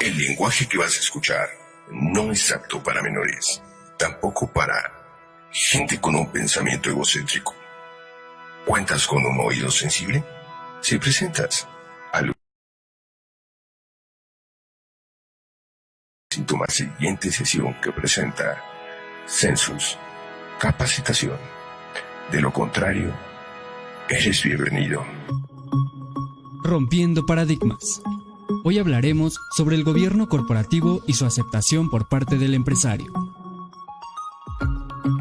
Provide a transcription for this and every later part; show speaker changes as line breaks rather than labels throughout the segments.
El lenguaje que vas a escuchar no es apto para menores, tampoco para gente con un pensamiento egocéntrico. ¿Cuentas con un oído sensible? Si presentas algún síntoma siguiente sesión que presenta Census, capacitación. De lo contrario, eres bienvenido.
Rompiendo paradigmas. Hoy hablaremos sobre el gobierno corporativo y su aceptación por parte del empresario.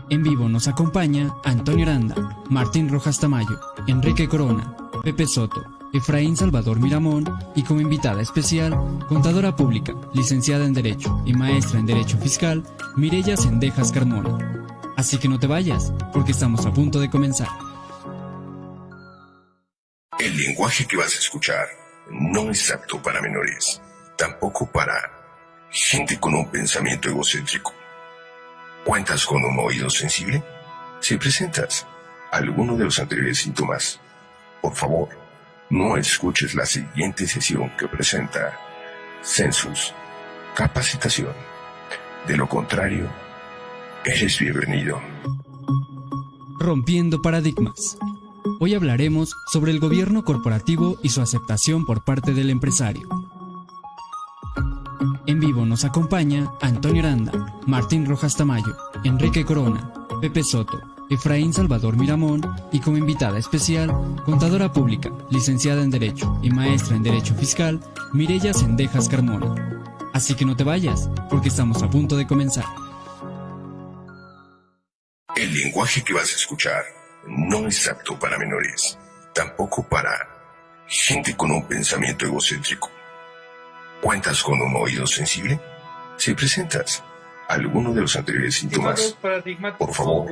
En vivo nos acompaña Antonio Aranda, Martín Rojas Tamayo, Enrique Corona, Pepe Soto, Efraín Salvador Miramón y como invitada especial, contadora pública, licenciada en Derecho y maestra en Derecho Fiscal, Mireya Sendejas Carmona. Así que no te vayas, porque estamos a punto de comenzar.
El lenguaje que vas a escuchar no es apto para menores, tampoco para gente con un pensamiento egocéntrico. ¿Cuentas con un oído sensible? Si presentas alguno de los anteriores síntomas, por favor, no escuches la siguiente sesión que presenta Census, capacitación. De lo contrario, eres bienvenido.
Rompiendo paradigmas. Hoy hablaremos sobre el gobierno corporativo y su aceptación por parte del empresario. En vivo nos acompaña Antonio Aranda, Martín Rojas Tamayo, Enrique Corona, Pepe Soto, Efraín Salvador Miramón y como invitada especial, contadora pública, licenciada en Derecho y maestra en Derecho Fiscal, Mireya Sendejas Carmona. Así que no te vayas, porque estamos a punto de comenzar.
El lenguaje que vas a escuchar no es apto para menores, tampoco para gente con un pensamiento egocéntrico. ¿Cuentas con un oído sensible? Si presentas alguno de los anteriores síntomas, por favor,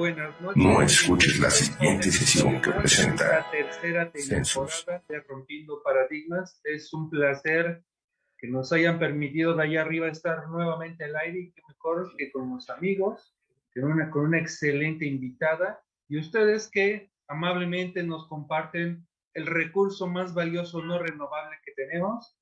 no escuches la siguiente sesión que presenta
la tercera temporada de Rompiendo Paradigmas. Es un placer que nos hayan permitido de allá arriba estar nuevamente al aire y que mejor que con los amigos, con una, con una excelente invitada y ustedes que amablemente nos comparten el recurso más valioso no renovable que tenemos,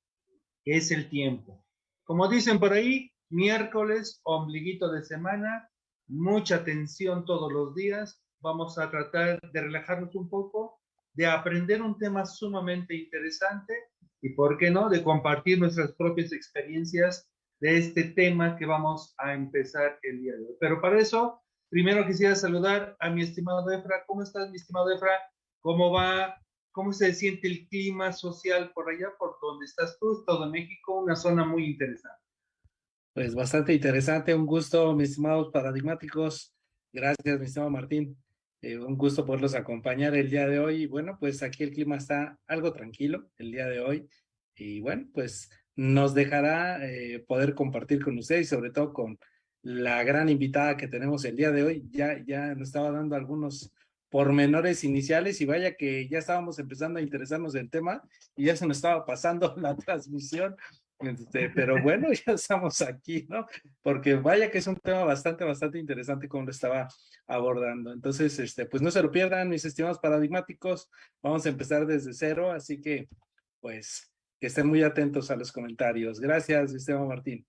que es el tiempo. Como dicen por ahí, miércoles, ombliguito de semana, mucha atención todos los días. Vamos a tratar de relajarnos un poco, de aprender un tema sumamente interesante y, ¿por qué no?, de compartir nuestras propias experiencias de este tema que vamos a empezar el día de hoy. Pero para eso Primero quisiera saludar a mi estimado Efra. ¿Cómo estás, mi estimado Efra? ¿Cómo va? ¿Cómo se siente el clima social por allá, por donde estás tú, Todo México? Una zona muy interesante.
Pues bastante interesante. Un gusto, mis estimados paradigmáticos. Gracias, mi estimado Martín. Eh, un gusto poderlos acompañar el día de hoy. Y bueno, pues aquí el clima está algo tranquilo el día de hoy. Y bueno, pues nos dejará eh, poder compartir con ustedes y sobre todo con la gran invitada que tenemos el día de hoy. Ya, ya nos estaba dando algunos pormenores iniciales y vaya que ya estábamos empezando a interesarnos del tema y ya se nos estaba pasando la transmisión. Este, pero bueno, ya estamos aquí, ¿no? Porque vaya que es un tema bastante, bastante interesante como lo estaba abordando. Entonces, este, pues no se lo pierdan, mis estimados paradigmáticos. Vamos a empezar desde cero, así que, pues, que estén muy atentos a los comentarios. Gracias, Esteban Martín.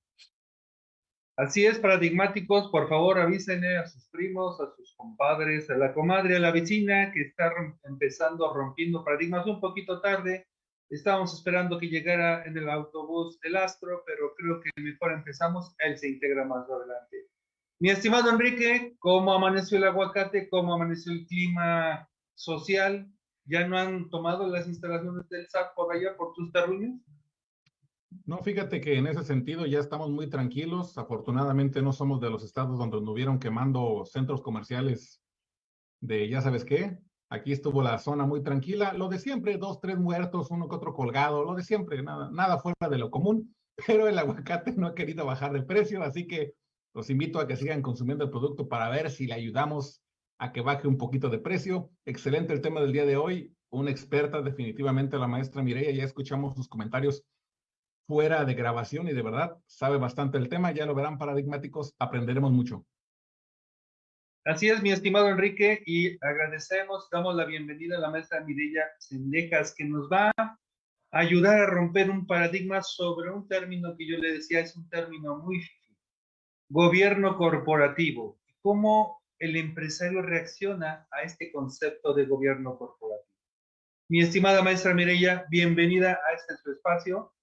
Así es, paradigmáticos, por favor avísenle a sus primos, a sus compadres, a la comadre, a la vecina que está empezando rompiendo paradigmas un poquito tarde. Estábamos esperando que llegara en el autobús el astro, pero creo que mejor empezamos, él se integra más adelante. Mi estimado Enrique, ¿cómo amaneció el aguacate? ¿Cómo amaneció el clima social? ¿Ya no han tomado las instalaciones del SAT por allá, por tus terruños?
No, fíjate que en ese sentido ya estamos muy tranquilos. Afortunadamente no somos de los estados donde nos hubieron quemando centros comerciales de ya sabes qué. Aquí estuvo la zona muy tranquila. Lo de siempre, dos, tres muertos, uno que otro colgado, lo de siempre, nada, nada fuera de lo común. Pero el aguacate no ha querido bajar de precio, así que los invito a que sigan consumiendo el producto para ver si le ayudamos a que baje un poquito de precio. Excelente el tema del día de hoy. Una experta, definitivamente, la maestra Mireya. Ya escuchamos sus comentarios fuera de grabación y de verdad sabe bastante el tema, ya lo verán paradigmáticos, aprenderemos mucho.
Así es, mi estimado Enrique, y agradecemos, damos la bienvenida a la maestra Mireya Sendejas, que nos va a ayudar a romper un paradigma sobre un término que yo le decía es un término muy gobierno corporativo. ¿Cómo el empresario reacciona a este concepto de gobierno corporativo? Mi estimada maestra Mireya, bienvenida a este su espacio.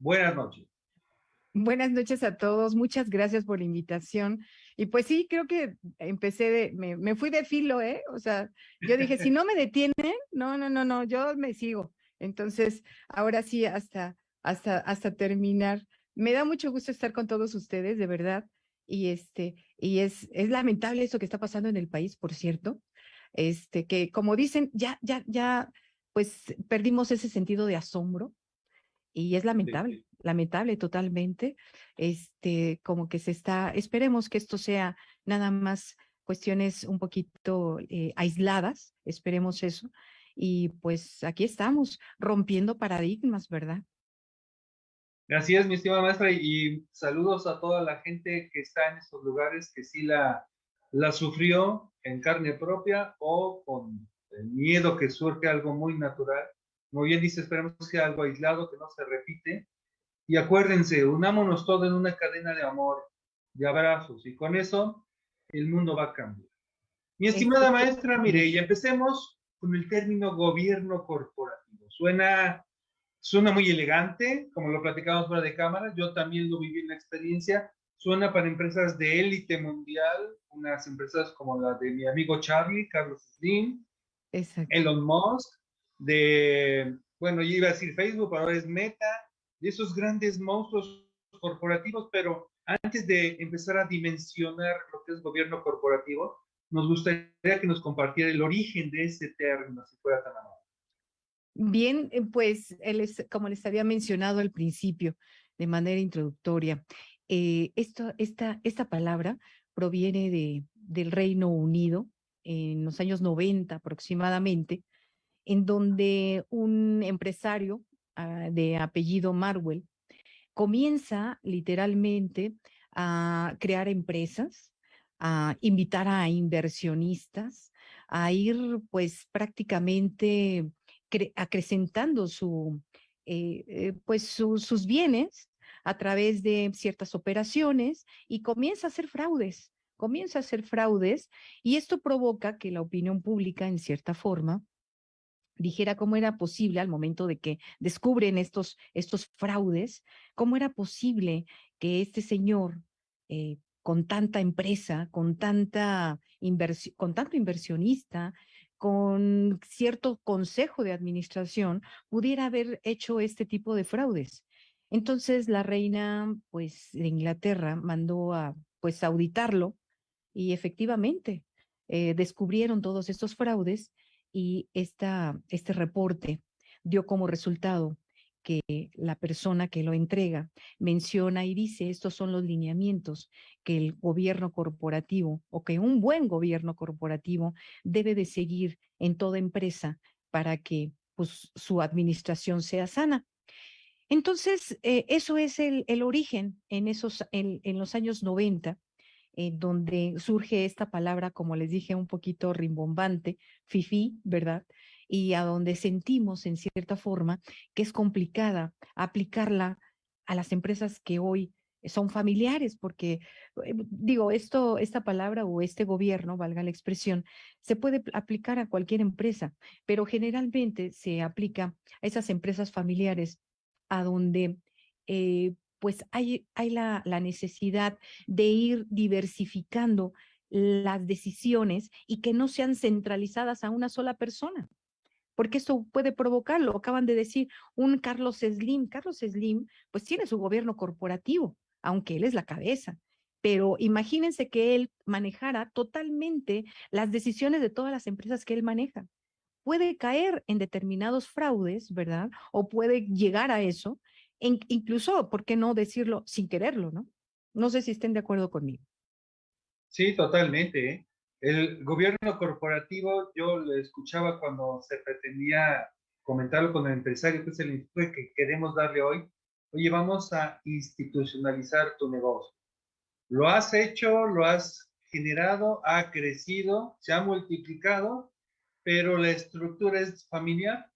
Buenas noches.
Buenas noches a todos, muchas gracias por la invitación. Y pues sí, creo que empecé de, me, me, fui de filo, ¿eh? O sea, yo dije, si no me detienen, no, no, no, no, yo me sigo. Entonces, ahora sí, hasta, hasta, hasta terminar. Me da mucho gusto estar con todos ustedes, de verdad. Y este, y es, es lamentable eso que está pasando en el país, por cierto. Este, que como dicen, ya, ya, ya, pues perdimos ese sentido de asombro y es lamentable, lamentable totalmente. Este, como que se está, esperemos que esto sea nada más cuestiones un poquito eh, aisladas, esperemos eso. Y pues aquí estamos, rompiendo paradigmas, ¿verdad?
Gracias, mi estimada maestra, y saludos a toda la gente que está en estos lugares que sí la, la sufrió en carne propia o con el miedo que surge algo muy natural como bien dice, esperemos que sea algo aislado, que no se repite. Y acuérdense, unámonos todos en una cadena de amor, de abrazos, y con eso el mundo va a cambiar. Mi estimada maestra Mireya, empecemos con el término gobierno corporativo. Suena, suena muy elegante, como lo platicamos fuera de cámara, yo también lo viví en la experiencia. Suena para empresas de élite mundial, unas empresas como la de mi amigo Charlie, Carlos Slim, Elon Musk, de, bueno, yo iba a decir Facebook, ahora es Meta, de esos grandes monstruos corporativos, pero antes de empezar a dimensionar lo que es gobierno corporativo, nos gustaría que nos compartiera el origen de ese término, si fuera tan amable.
Bien, eh, pues como les había mencionado al principio, de manera introductoria, eh, esto, esta, esta palabra proviene de, del Reino Unido en los años 90 aproximadamente, en donde un empresario ah, de apellido Marwell comienza literalmente a crear empresas, a invitar a inversionistas, a ir pues prácticamente acrecentando eh, eh, pues sus bienes a través de ciertas operaciones y comienza a hacer fraudes, comienza a hacer fraudes y esto provoca que la opinión pública en cierta forma dijera cómo era posible al momento de que descubren estos, estos fraudes, cómo era posible que este señor eh, con tanta empresa, con tanta con tanto inversionista, con cierto consejo de administración, pudiera haber hecho este tipo de fraudes. Entonces la reina, pues, de Inglaterra mandó a, pues, auditarlo y efectivamente eh, descubrieron todos estos fraudes y este reporte dio como resultado que la persona que lo entrega menciona y dice estos son los lineamientos que el gobierno corporativo o que un buen gobierno corporativo debe de seguir en toda empresa para que pues, su administración sea sana. Entonces, eh, eso es el, origen en, esos, en, en los años 90 donde surge esta palabra, como les dije, un poquito rimbombante, fifi, ¿verdad? Y a donde sentimos en cierta forma que es complicada aplicarla a las empresas que hoy son familiares, porque eh, digo, esto, esta palabra o este gobierno, valga la expresión, se puede aplicar a cualquier empresa, pero generalmente se aplica a esas empresas familiares a donde eh, pues hay, hay la, la necesidad de ir diversificando las decisiones y que no sean centralizadas a una sola persona porque esto puede provocarlo. Acaban de decir un Carlos Slim. Carlos Slim, pues tiene su gobierno corporativo, aunque él es la cabeza. Pero imagínense que él manejara totalmente las decisiones de todas las empresas que él maneja. Puede caer en determinados fraudes, ¿verdad? O puede llegar a eso, incluso, ¿por qué no decirlo sin quererlo, no? No sé si estén de acuerdo conmigo.
Sí, totalmente. ¿eh? El gobierno corporativo, yo lo escuchaba cuando se pretendía comentarlo con el empresario, que es el enfoque que queremos darle hoy. Oye, vamos a institucionalizar tu negocio. Lo has hecho, lo has generado, ha crecido, se ha multiplicado, pero la estructura es familiar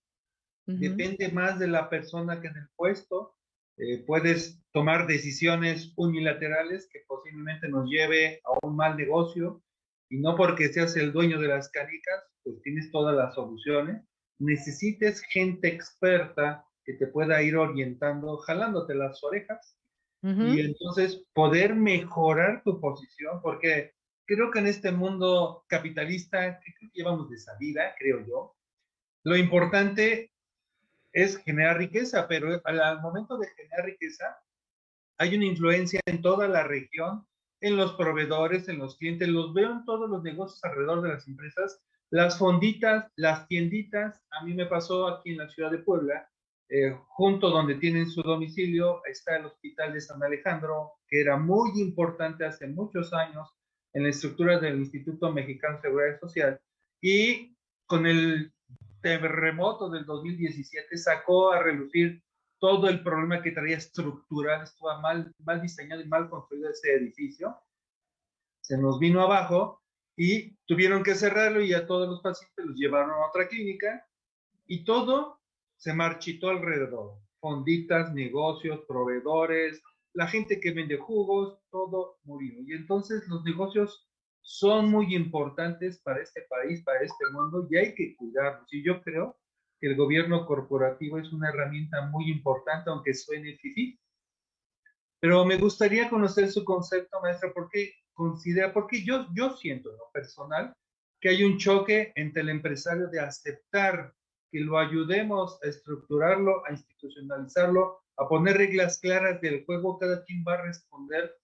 depende más de la persona que en el puesto. Eh, puedes tomar decisiones unilaterales que posiblemente nos lleve a un mal negocio y no porque seas el dueño de las canicas, pues tienes todas las soluciones. Necesites gente experta que te pueda ir orientando, jalándote las orejas y entonces poder mejorar tu posición, porque creo que en este mundo capitalista que llevamos de salida, creo yo, lo importante es generar riqueza, pero al momento de generar riqueza, hay una influencia en toda la región, en los proveedores, en los clientes, los veo en todos los negocios alrededor de las empresas, las fonditas, las tienditas, a mí me pasó aquí en la ciudad de Puebla, eh, junto donde tienen su domicilio está el Hospital de San Alejandro, que era muy importante hace muchos años en la estructura del Instituto Mexicano de Seguridad Social, y con el terremoto del 2017 sacó a relucir todo el problema que traía estructural, estaba mal, mal diseñado y mal construido ese edificio, se nos vino abajo y tuvieron que cerrarlo y a todos los pacientes los llevaron a otra clínica y todo se marchitó alrededor. Fonditas, negocios, proveedores, la gente que vende jugos, todo murió. Y entonces los negocios son muy importantes para este país, para este mundo, y hay que cuidarlos. Y yo creo que el gobierno corporativo es una herramienta muy importante, aunque suene fifí. Pero me gustaría conocer su concepto, maestra, porque considera, porque yo, yo siento en lo personal que hay un choque entre el empresario de aceptar que lo ayudemos a estructurarlo, a institucionalizarlo, a poner reglas claras del juego, cada quien va a responder,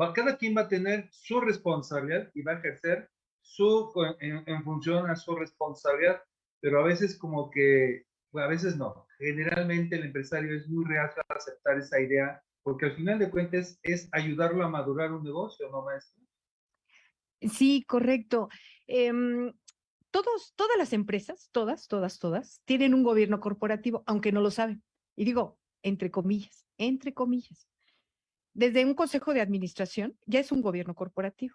va, cada quien va a tener su responsabilidad y va a ejercer su, en, función a su responsabilidad, pero a veces como que, a veces no. Generalmente el empresario es muy reacio a aceptar esa idea, porque al final de cuentas es ayudarlo a madurar un negocio, ¿no, maestro?
Sí, correcto. Em, todos, todas las empresas, todas, todas, todas, tienen un gobierno corporativo, aunque no lo saben. Y digo, entre comillas, entre comillas. Desde un consejo de administración ya es un gobierno corporativo.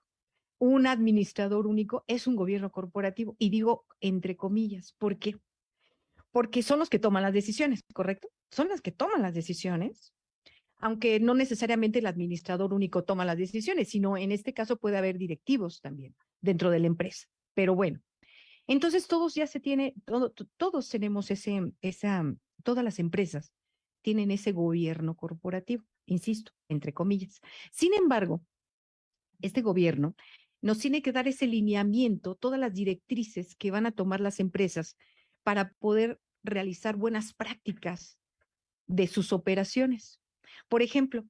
Un administrador único es un gobierno corporativo. Y digo entre comillas, ¿por qué? Porque son los que toman las decisiones, ¿correcto? Son las que toman las decisiones, aunque no necesariamente el administrador único toma las decisiones, sino en este caso puede haber directivos también dentro de la empresa. Pero bueno, entonces todos ya se tiene, todos tenemos ese, esa, todas las empresas tienen ese gobierno corporativo, insisto, entre comillas. Sin embargo, este gobierno nos tiene que dar ese lineamiento, todas las directrices que van a tomar las empresas para poder realizar buenas prácticas de sus operaciones. Por ejemplo,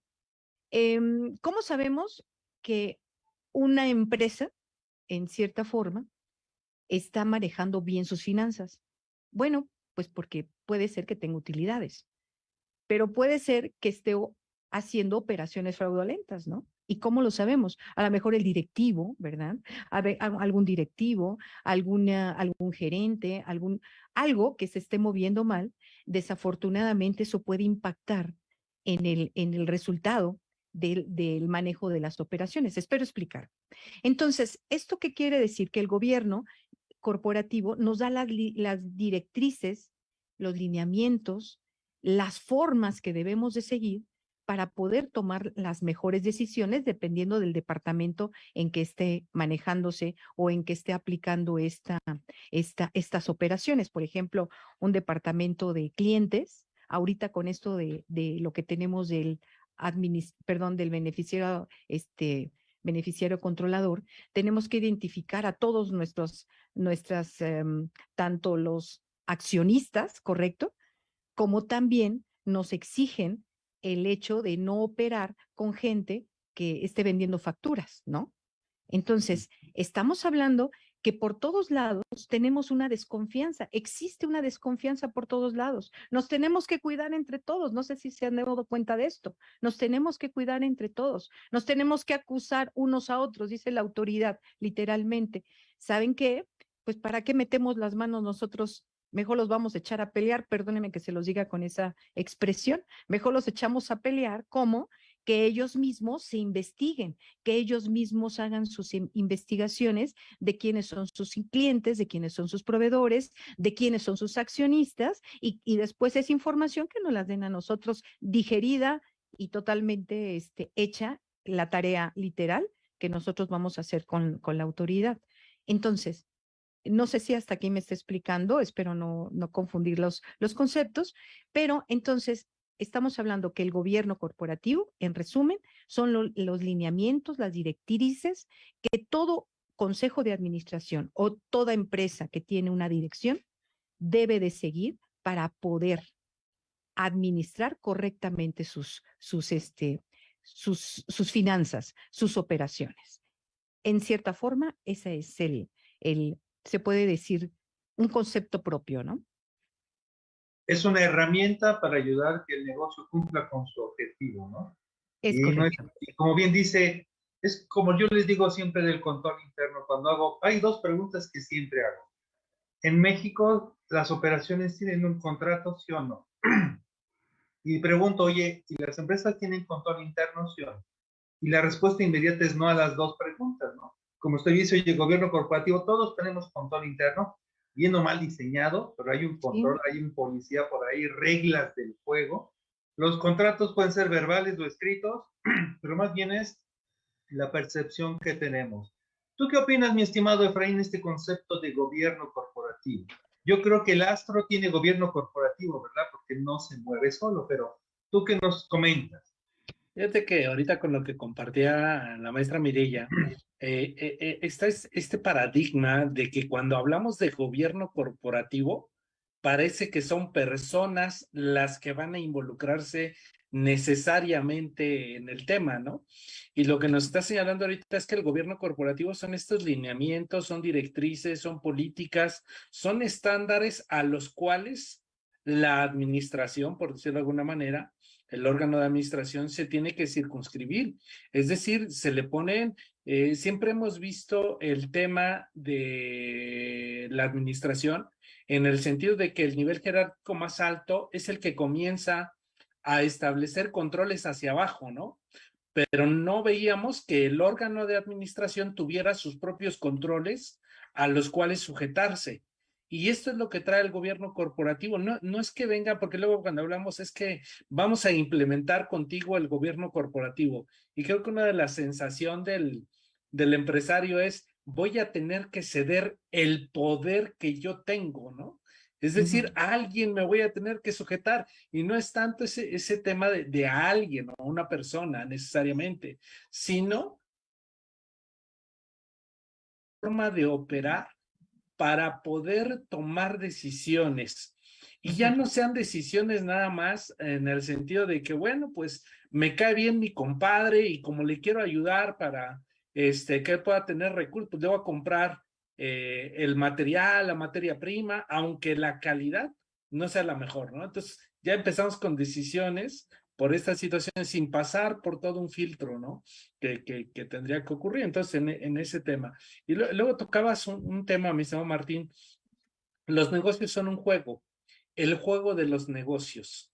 em, ¿cómo sabemos que una empresa, en cierta forma, está manejando bien sus finanzas? Bueno, pues porque puede ser que tenga utilidades, pero puede ser que esté haciendo operaciones fraudulentas, ¿no? ¿Y cómo lo sabemos? A lo mejor el directivo, ¿verdad? algún directivo, alguna, algún gerente, algún, algo que se esté moviendo mal, desafortunadamente eso puede impactar en el, en el resultado del, del, manejo de las operaciones. Espero explicar. Entonces, ¿esto qué quiere decir? Que el gobierno corporativo nos da las, las directrices, los lineamientos, las formas que debemos de seguir para poder tomar las mejores decisiones dependiendo del departamento en que esté manejándose o en que esté aplicando esta, esta, estas operaciones. Por ejemplo, un departamento de clientes, ahorita con esto de, lo que tenemos del perdón, del beneficiario, este, beneficiario controlador, tenemos que identificar a todos nuestros, nuestras, em, tanto los accionistas, ¿correcto? Como también nos exigen el hecho de no operar con gente que esté vendiendo facturas, ¿no? Entonces, estamos hablando que por todos lados tenemos una desconfianza, existe una desconfianza por todos lados. Nos tenemos que cuidar entre todos, no sé si se han dado cuenta de esto, nos tenemos que cuidar entre todos, nos tenemos que acusar unos a otros, dice la autoridad, literalmente. ¿Saben qué? Pues para qué metemos las manos nosotros mejor los vamos a echar a pelear, perdónenme que se los diga con esa expresión, mejor los echamos a pelear, ¿cómo? que ellos mismos se investiguen, que ellos mismos hagan sus investigaciones de quiénes son sus clientes, de quiénes son sus proveedores, de quiénes son sus accionistas y, después esa información que nos la den a nosotros digerida y totalmente este, hecha la tarea literal que nosotros vamos a hacer con la autoridad. Entonces, no sé si hasta aquí me está explicando, espero no, no confundir los, los conceptos, pero entonces estamos hablando que el gobierno corporativo, en resumen, son los lineamientos, las directrices que todo consejo de administración o toda empresa que tiene una dirección debe de seguir para poder administrar correctamente sus, sus, este, sus, sus finanzas, sus operaciones. En cierta forma, ese es el, el, se puede decir, un concepto propio, ¿no?
Es una herramienta para ayudar que el negocio cumpla con su objetivo, ¿no?
Es correcto.
como bien dice, es como yo les digo siempre del control interno, cuando hago, hay dos preguntas que siempre hago. En México, las operaciones tienen un contrato, sí o no. y pregunto, oye, ¿y las empresas tienen control interno, sí o no? Y la respuesta inmediata es no a las dos preguntas. Como usted dice, oye, el gobierno corporativo, todos tenemos control interno, bien o mal diseñado, pero hay un control, hay un policía por ahí, reglas del juego. Los contratos pueden ser verbales o escritos, pero más bien es la percepción que tenemos. ¿Tú qué opinas, mi estimado Efraín, este concepto de gobierno corporativo? Yo creo que el astro tiene gobierno corporativo, ¿verdad? Porque no se mueve solo, pero ¿tú qué nos comentas?
Fíjate que ahorita con lo que compartía la maestra Mirella, eh, eh, eh, está este paradigma de que cuando hablamos de gobierno corporativo, parece que son personas las que van a involucrarse necesariamente en el tema, ¿no? Y lo que nos está señalando ahorita es que el gobierno corporativo son estos lineamientos, son directrices, son políticas, son estándares a los cuales la administración, por decirlo de alguna manera, el órgano de administración se tiene que circunscribir. Es decir, se le ponen, eh, siempre hemos visto el tema de la administración en el sentido de que el nivel jerárquico más alto es el que comienza a establecer controles hacia abajo, ¿no? Pero no veíamos que el órgano de administración tuviera sus propios controles a los cuales sujetarse. Y esto es lo que trae el gobierno corporativo. No, no es que venga, porque luego cuando hablamos es que vamos a implementar contigo el gobierno corporativo. Y creo que una de las sensaciones del, del empresario es, voy a tener que ceder el poder que yo tengo, ¿no? Es decir, a alguien me voy a tener que sujetar y no es tanto ese, ese tema de, de alguien o una persona necesariamente, sino forma de operar para poder tomar decisiones. Y ya no sean decisiones nada más en el sentido de que, bueno, pues me cae bien mi compadre y como le quiero ayudar para este, que pueda tener recursos, pues le voy a comprar eh, el material, la materia prima, aunque la calidad no sea la mejor, ¿no? Entonces ya empezamos con decisiones por estas situaciones sin pasar por todo un filtro, ¿no? Que, que, tendría que ocurrir. Entonces, en, ese tema. Y luego tocabas un, un tema, mi estimado Martín. Los negocios son un juego, el juego de los negocios.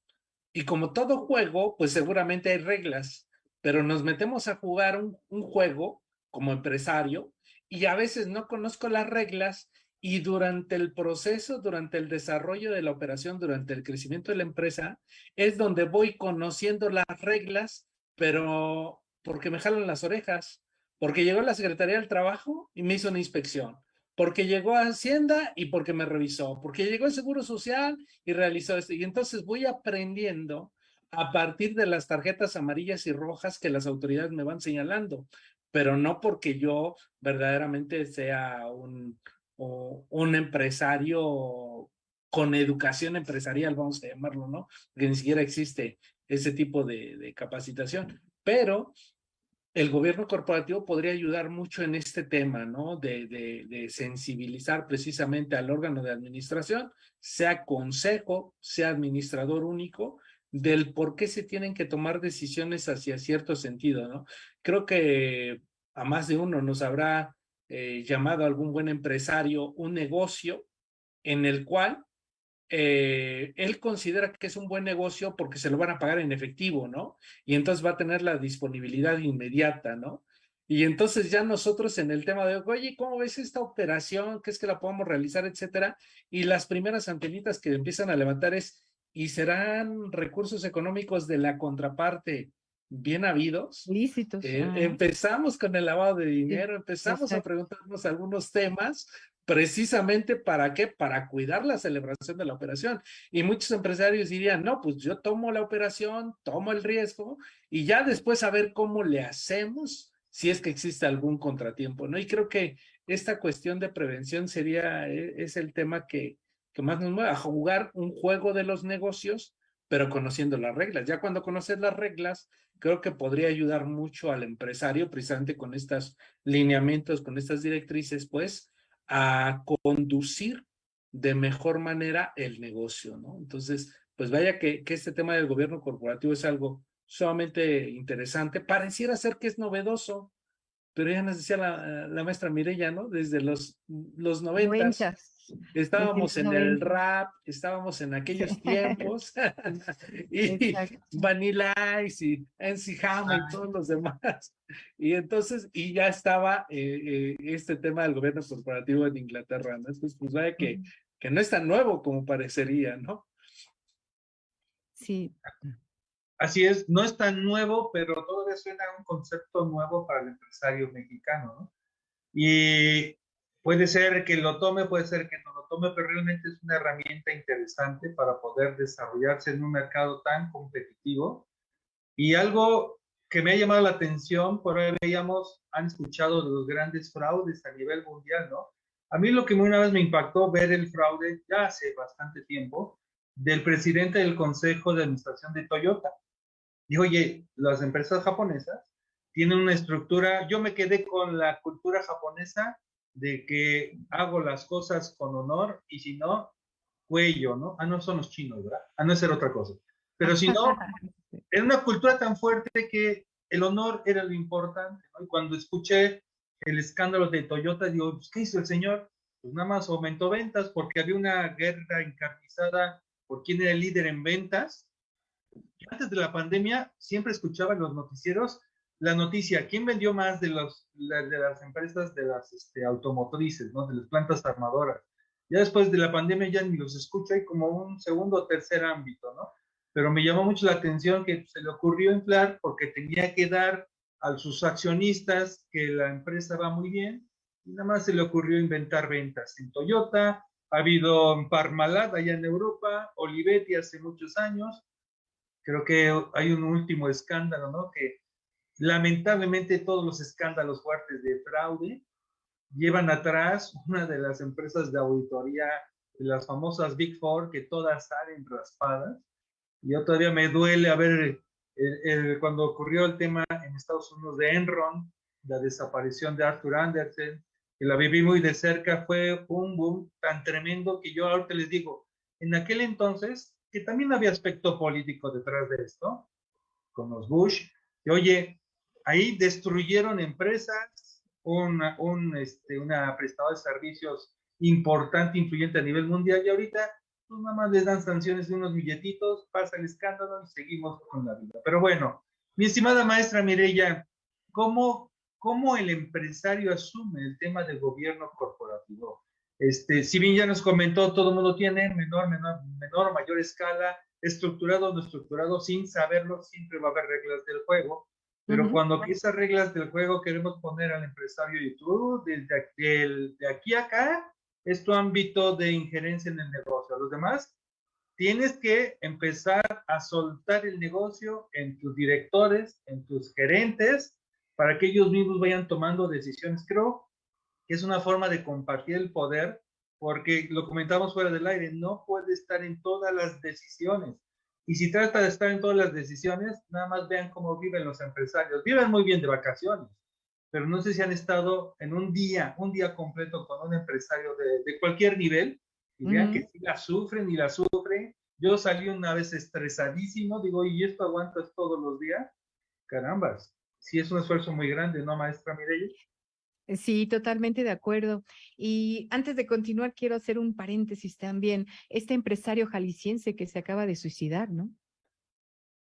Y como todo juego, pues seguramente hay reglas, pero nos metemos a jugar un juego como empresario y a veces no conozco las reglas y durante el proceso, durante el desarrollo de la operación, durante el crecimiento de la empresa, es donde voy conociendo las reglas, pero porque me jalan las orejas, porque llegó la Secretaría del Trabajo y me hizo una inspección, porque llegó a Hacienda y porque me revisó, porque llegó el Seguro Social y realizó esto. Y entonces voy aprendiendo a partir de las tarjetas amarillas y rojas que las autoridades me van señalando pero no porque yo verdaderamente sea un, un empresario con educación empresarial, vamos a llamarlo, ¿no? Porque ni siquiera existe ese tipo de, capacitación. Pero el gobierno corporativo podría ayudar mucho en este tema, ¿no? De, de, de, sensibilizar precisamente al órgano de administración, sea consejo, sea administrador único, del por qué se tienen que tomar decisiones hacia cierto sentido, ¿no? Creo que a más de uno nos habrá eh, llamado algún buen empresario un negocio en el cual eh, él considera que es un buen negocio porque se lo van a pagar en efectivo, ¿no? Y entonces va a tener la disponibilidad inmediata, ¿no? Y entonces ya nosotros en el tema de, oye, ¿cómo ves esta operación? ¿Qué es que la podemos realizar, etcétera? Y las primeras antenitas que empiezan a levantar es, ¿y serán recursos económicos de la contraparte bien habidos?
Lícitos.
Eh, empezamos con el lavado de dinero, empezamos a preguntarnos algunos temas precisamente para qué, para cuidar la celebración de la operación. Y muchos empresarios dirían, no, pues yo tomo la operación, tomo el riesgo y ya después a ver cómo le hacemos si es que existe algún contratiempo, ¿no? Y creo que esta cuestión de prevención sería, e, es el tema que, que más nos mueve, a jugar un juego de los negocios, pero conociendo las reglas. Ya cuando conoces las reglas, creo que podría ayudar mucho al empresario, precisamente con estos lineamientos, con estas directrices, pues, a conducir de mejor manera el negocio, ¿no? Entonces, pues vaya que, este tema del gobierno corporativo es algo sumamente interesante. Pareciera ser que es novedoso, pero ya nos decía la, la maestra Mirella, ¿no? Desde los, los noventas. Estábamos en el rap, estábamos en aquellos tiempos, y Vanilla Ice y NC Hammer y todos los demás. Y entonces, y ya estaba eh, eh, este tema del gobierno corporativo en Inglaterra, ¿no? Entonces, pues vaya que, que no es tan nuevo como parecería, ¿no?
Sí.
Así es, no es tan nuevo, pero todavía suena un concepto nuevo para el empresario mexicano, ¿no? Y puede ser que lo tome, puede ser que no lo tome, pero realmente es una herramienta interesante para poder desarrollarse en un mercado tan competitivo. Y algo que me ha llamado la atención, por ahí veíamos, han escuchado los grandes fraudes a nivel mundial, ¿no? A mí lo que una vez me impactó ver el fraude, ya hace bastante tiempo, del presidente del Consejo de Administración de Toyota. Dijo, oye, las empresas japonesas tienen una estructura, yo me quedé con la cultura japonesa de que hago las cosas con honor y si no, cuello, ¿no? Ah, no son los chinos, ¿verdad? Ah, no es ser otra cosa. Pero si no, era una cultura tan fuerte que el honor era lo importante, ¿no? Y cuando escuché el escándalo de Toyota, digo, pues, ¿qué hizo el señor? Pues nada más aumentó ventas porque había una guerra encarnizada por quién era el líder en ventas antes de la pandemia siempre escuchaba en los noticieros la noticia, ¿quién vendió más de, los, de las empresas de las este, automotrices, ¿no? de las plantas armadoras? Ya después de la pandemia ya ni los escucho, hay como un segundo o tercer ámbito, ¿no? Pero me llamó mucho la atención que se le ocurrió inflar porque tenía que dar a sus accionistas que la empresa va muy bien y nada más se le ocurrió inventar ventas. En Toyota, ha habido Parmalat allá en Europa, Olivetti hace muchos años, Creo que hay un último escándalo, ¿no? Que lamentablemente todos los escándalos fuertes de fraude llevan atrás una de las empresas de auditoría, las famosas Big Four, que todas salen raspadas. Y yo todavía me duele a ver cuando ocurrió el tema en Estados Unidos de Enron, la desaparición de Arthur Andersen, que la viví muy de cerca, fue un boom tan tremendo que yo ahorita les digo, en aquel entonces que también había aspecto político detrás de esto, con los Bush, que oye, ahí destruyeron empresas, una, un, este, una prestadora de servicios importante, influyente a nivel mundial, y ahorita pues nada les dan sanciones de unos billetitos, pasa el escándalo y seguimos con la vida. Pero bueno, mi estimada maestra Mireya, ¿cómo, cómo el empresario asume el tema del gobierno corporativo? Este, si bien ya nos comentó, todo el mundo tiene menor, menor, menor, mayor escala, estructurado o no estructurado, sin saberlo, siempre va a haber reglas del juego. Pero cuando esas reglas del juego queremos poner al empresario y tú, desde de aquí a acá, es tu ámbito de injerencia en el negocio. A los demás, tienes que empezar a soltar el negocio en tus directores, en tus gerentes, para que ellos mismos vayan tomando decisiones. Creo es una forma de compartir el poder, porque lo comentamos fuera del aire, no puede estar en todas las decisiones. Y si trata de estar en todas las decisiones, nada más vean cómo viven los empresarios. Viven muy bien de vacaciones, pero no sé si han estado en un día, un día completo con un empresario de, de cualquier nivel y vean que si la sufren y la sufren. Yo salí una vez estresadísimo, digo, ¿y esto aguantas todos los días? Carambas, sí es un esfuerzo muy grande, ¿no, maestra Mireille?
Sí, totalmente de acuerdo. Y antes de continuar, quiero hacer un paréntesis también. Este empresario jalisciense que se acaba de suicidar, ¿no?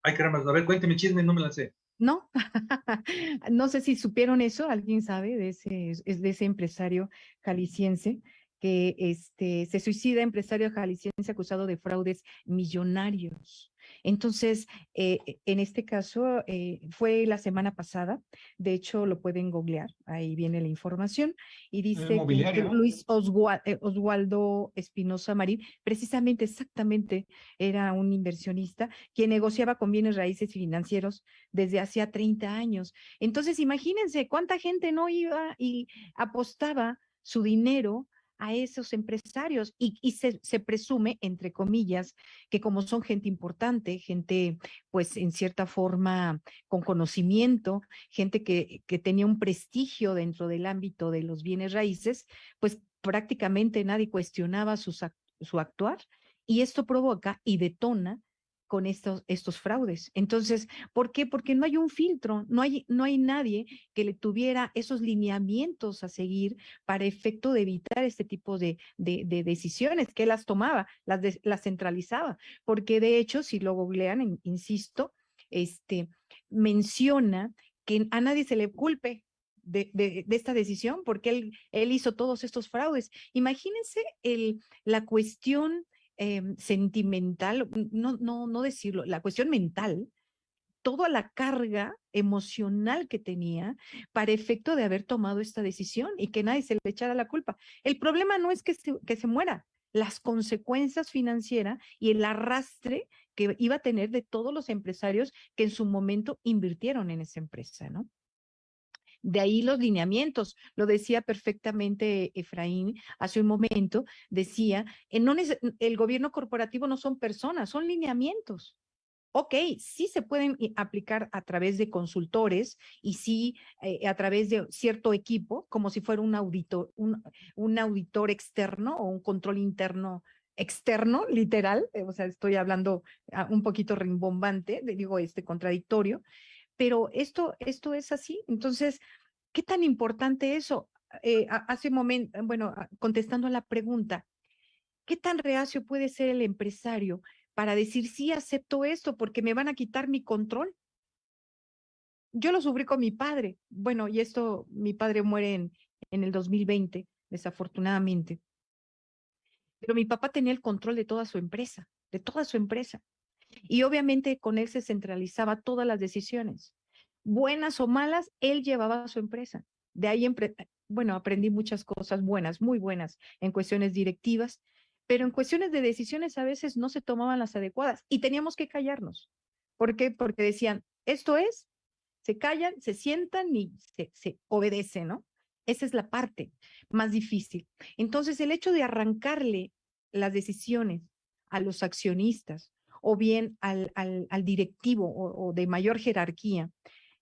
Ay, caramba, a ver, cuénteme chisme, no me la sé.
No, no sé si supieron eso, alguien sabe de ese, es de ese empresario jalisciense que este, se suicida empresario jalisciense acusado de fraudes millonarios. Entonces, eh, en este caso, eh, fue la semana pasada, de hecho lo pueden googlear, ahí viene la información, y dice que Luis eh, Oswaldo Espinosa Marín, precisamente, exactamente, era un inversionista quien negociaba con bienes raíces y financieros desde hacía 30 años. Entonces, imagínense cuánta gente no iba y apostaba su dinero a esos empresarios y, se, se, presume, entre comillas, que como son gente importante, gente pues en cierta forma con conocimiento, gente que, que tenía un prestigio dentro del ámbito de los bienes raíces, pues prácticamente nadie cuestionaba su actuar y esto provoca y detona con estos, estos fraudes. Entonces, ¿por qué? Porque no hay un filtro, no hay, no hay nadie que le tuviera esos lineamientos a seguir para efecto de evitar este tipo de, de, decisiones, que las tomaba, las, las centralizaba, porque de hecho, si lo googlean, insisto, este, menciona que a nadie se le culpe de, de, de, esta decisión porque él, él hizo todos estos fraudes. Imagínense el, la cuestión Em, sentimental, no, no, no decirlo, la cuestión mental, toda la carga emocional que tenía para efecto de haber tomado esta decisión y que nadie se le echara la culpa. El problema no es que se, que se muera, las consecuencias financieras y el arrastre que iba a tener de todos los empresarios que en su momento invirtieron en esa empresa, ¿no? De ahí los lineamientos, lo decía perfectamente Efraín hace un momento, decía, eh, no el gobierno corporativo no son personas, son lineamientos. Ok, sí se pueden aplicar a través de consultores y sí eh, a través de cierto equipo, como si fuera un auditor, un auditor externo o un control interno externo, literal, eh, o sea, estoy hablando ah, un poquito rimbombante, digo, este contradictorio, pero esto, esto es así. Entonces, ¿qué tan importante eso? Eh, hace un momento, bueno, contestando a la pregunta, ¿qué tan reacio puede ser el empresario para decir, sí, acepto esto porque me van a quitar mi control? Yo lo sufrí con mi padre. Bueno, y esto, mi padre muere en, en el 2020, desafortunadamente. Pero mi papá tenía el control de toda su empresa, de toda su empresa. Y obviamente con él se centralizaba todas las decisiones. Buenas o malas, él llevaba a su empresa. De ahí, bueno, aprendí muchas cosas buenas, muy buenas en cuestiones directivas, pero en cuestiones de decisiones a veces no se tomaban las adecuadas y teníamos que callarnos. ¿Por qué? Porque decían, esto es, se callan, se sientan y se, se obedece, ¿no? Esa es la parte más difícil. Entonces, el hecho de arrancarle las decisiones a los accionistas o bien al, al, al directivo o, de mayor jerarquía,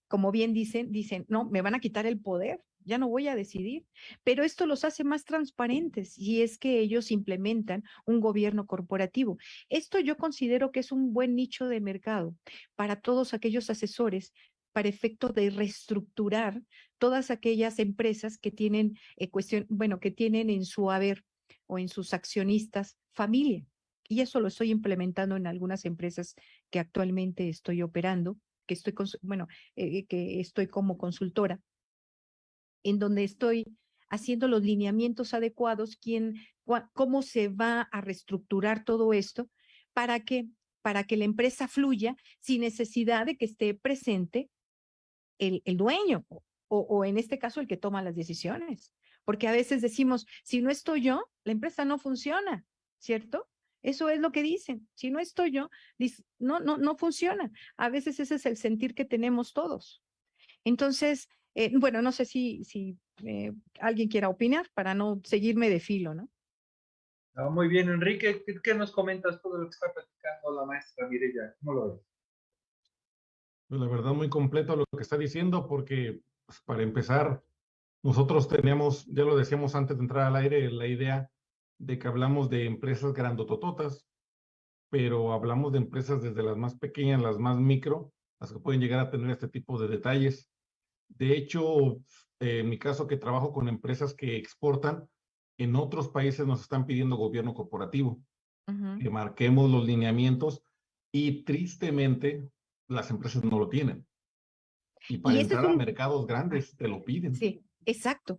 como bien dicen, dicen, no, me van a quitar el poder, ya no voy a decidir, pero esto los hace más transparentes y es que ellos implementan un gobierno corporativo. Esto yo considero que es un buen nicho de mercado para todos aquellos asesores para efecto de reestructurar todas aquellas empresas que tienen eh, cuestión, bueno, que tienen en su haber o en sus accionistas familia y eso lo estoy implementando en algunas empresas que actualmente estoy operando, que estoy, bueno, eh, que estoy como consultora, en donde estoy haciendo los lineamientos adecuados, quién, cómo se va a reestructurar todo esto para que, para que la empresa fluya sin necesidad de que esté presente el, el dueño o, o en este caso el que toma las decisiones. Porque a veces decimos, si no estoy yo, la empresa no funciona, ¿cierto? Eso es lo que dicen. Si no estoy yo, no, no, no funciona. A veces ese es el sentir que tenemos todos. Entonces, eh, bueno, no sé si, si eh, alguien quiera opinar para no seguirme de filo, ¿no?
muy bien, Enrique, ¿qué, nos comentas todo lo que está platicando la maestra Mireya? ¿Cómo lo ves?
Pues la verdad, muy completo lo que está diciendo, porque pues, para empezar, nosotros teníamos, ya lo decíamos antes de entrar al aire, la idea de que hablamos de empresas grandotototas, pero hablamos de empresas desde las más pequeñas, las más micro, las que pueden llegar a tener este tipo de detalles. De hecho, en mi caso que trabajo con empresas que exportan, en otros países nos están pidiendo gobierno corporativo, que marquemos los lineamientos y tristemente las empresas no lo tienen. Y para entrar a mercados grandes te lo piden.
Sí, exacto.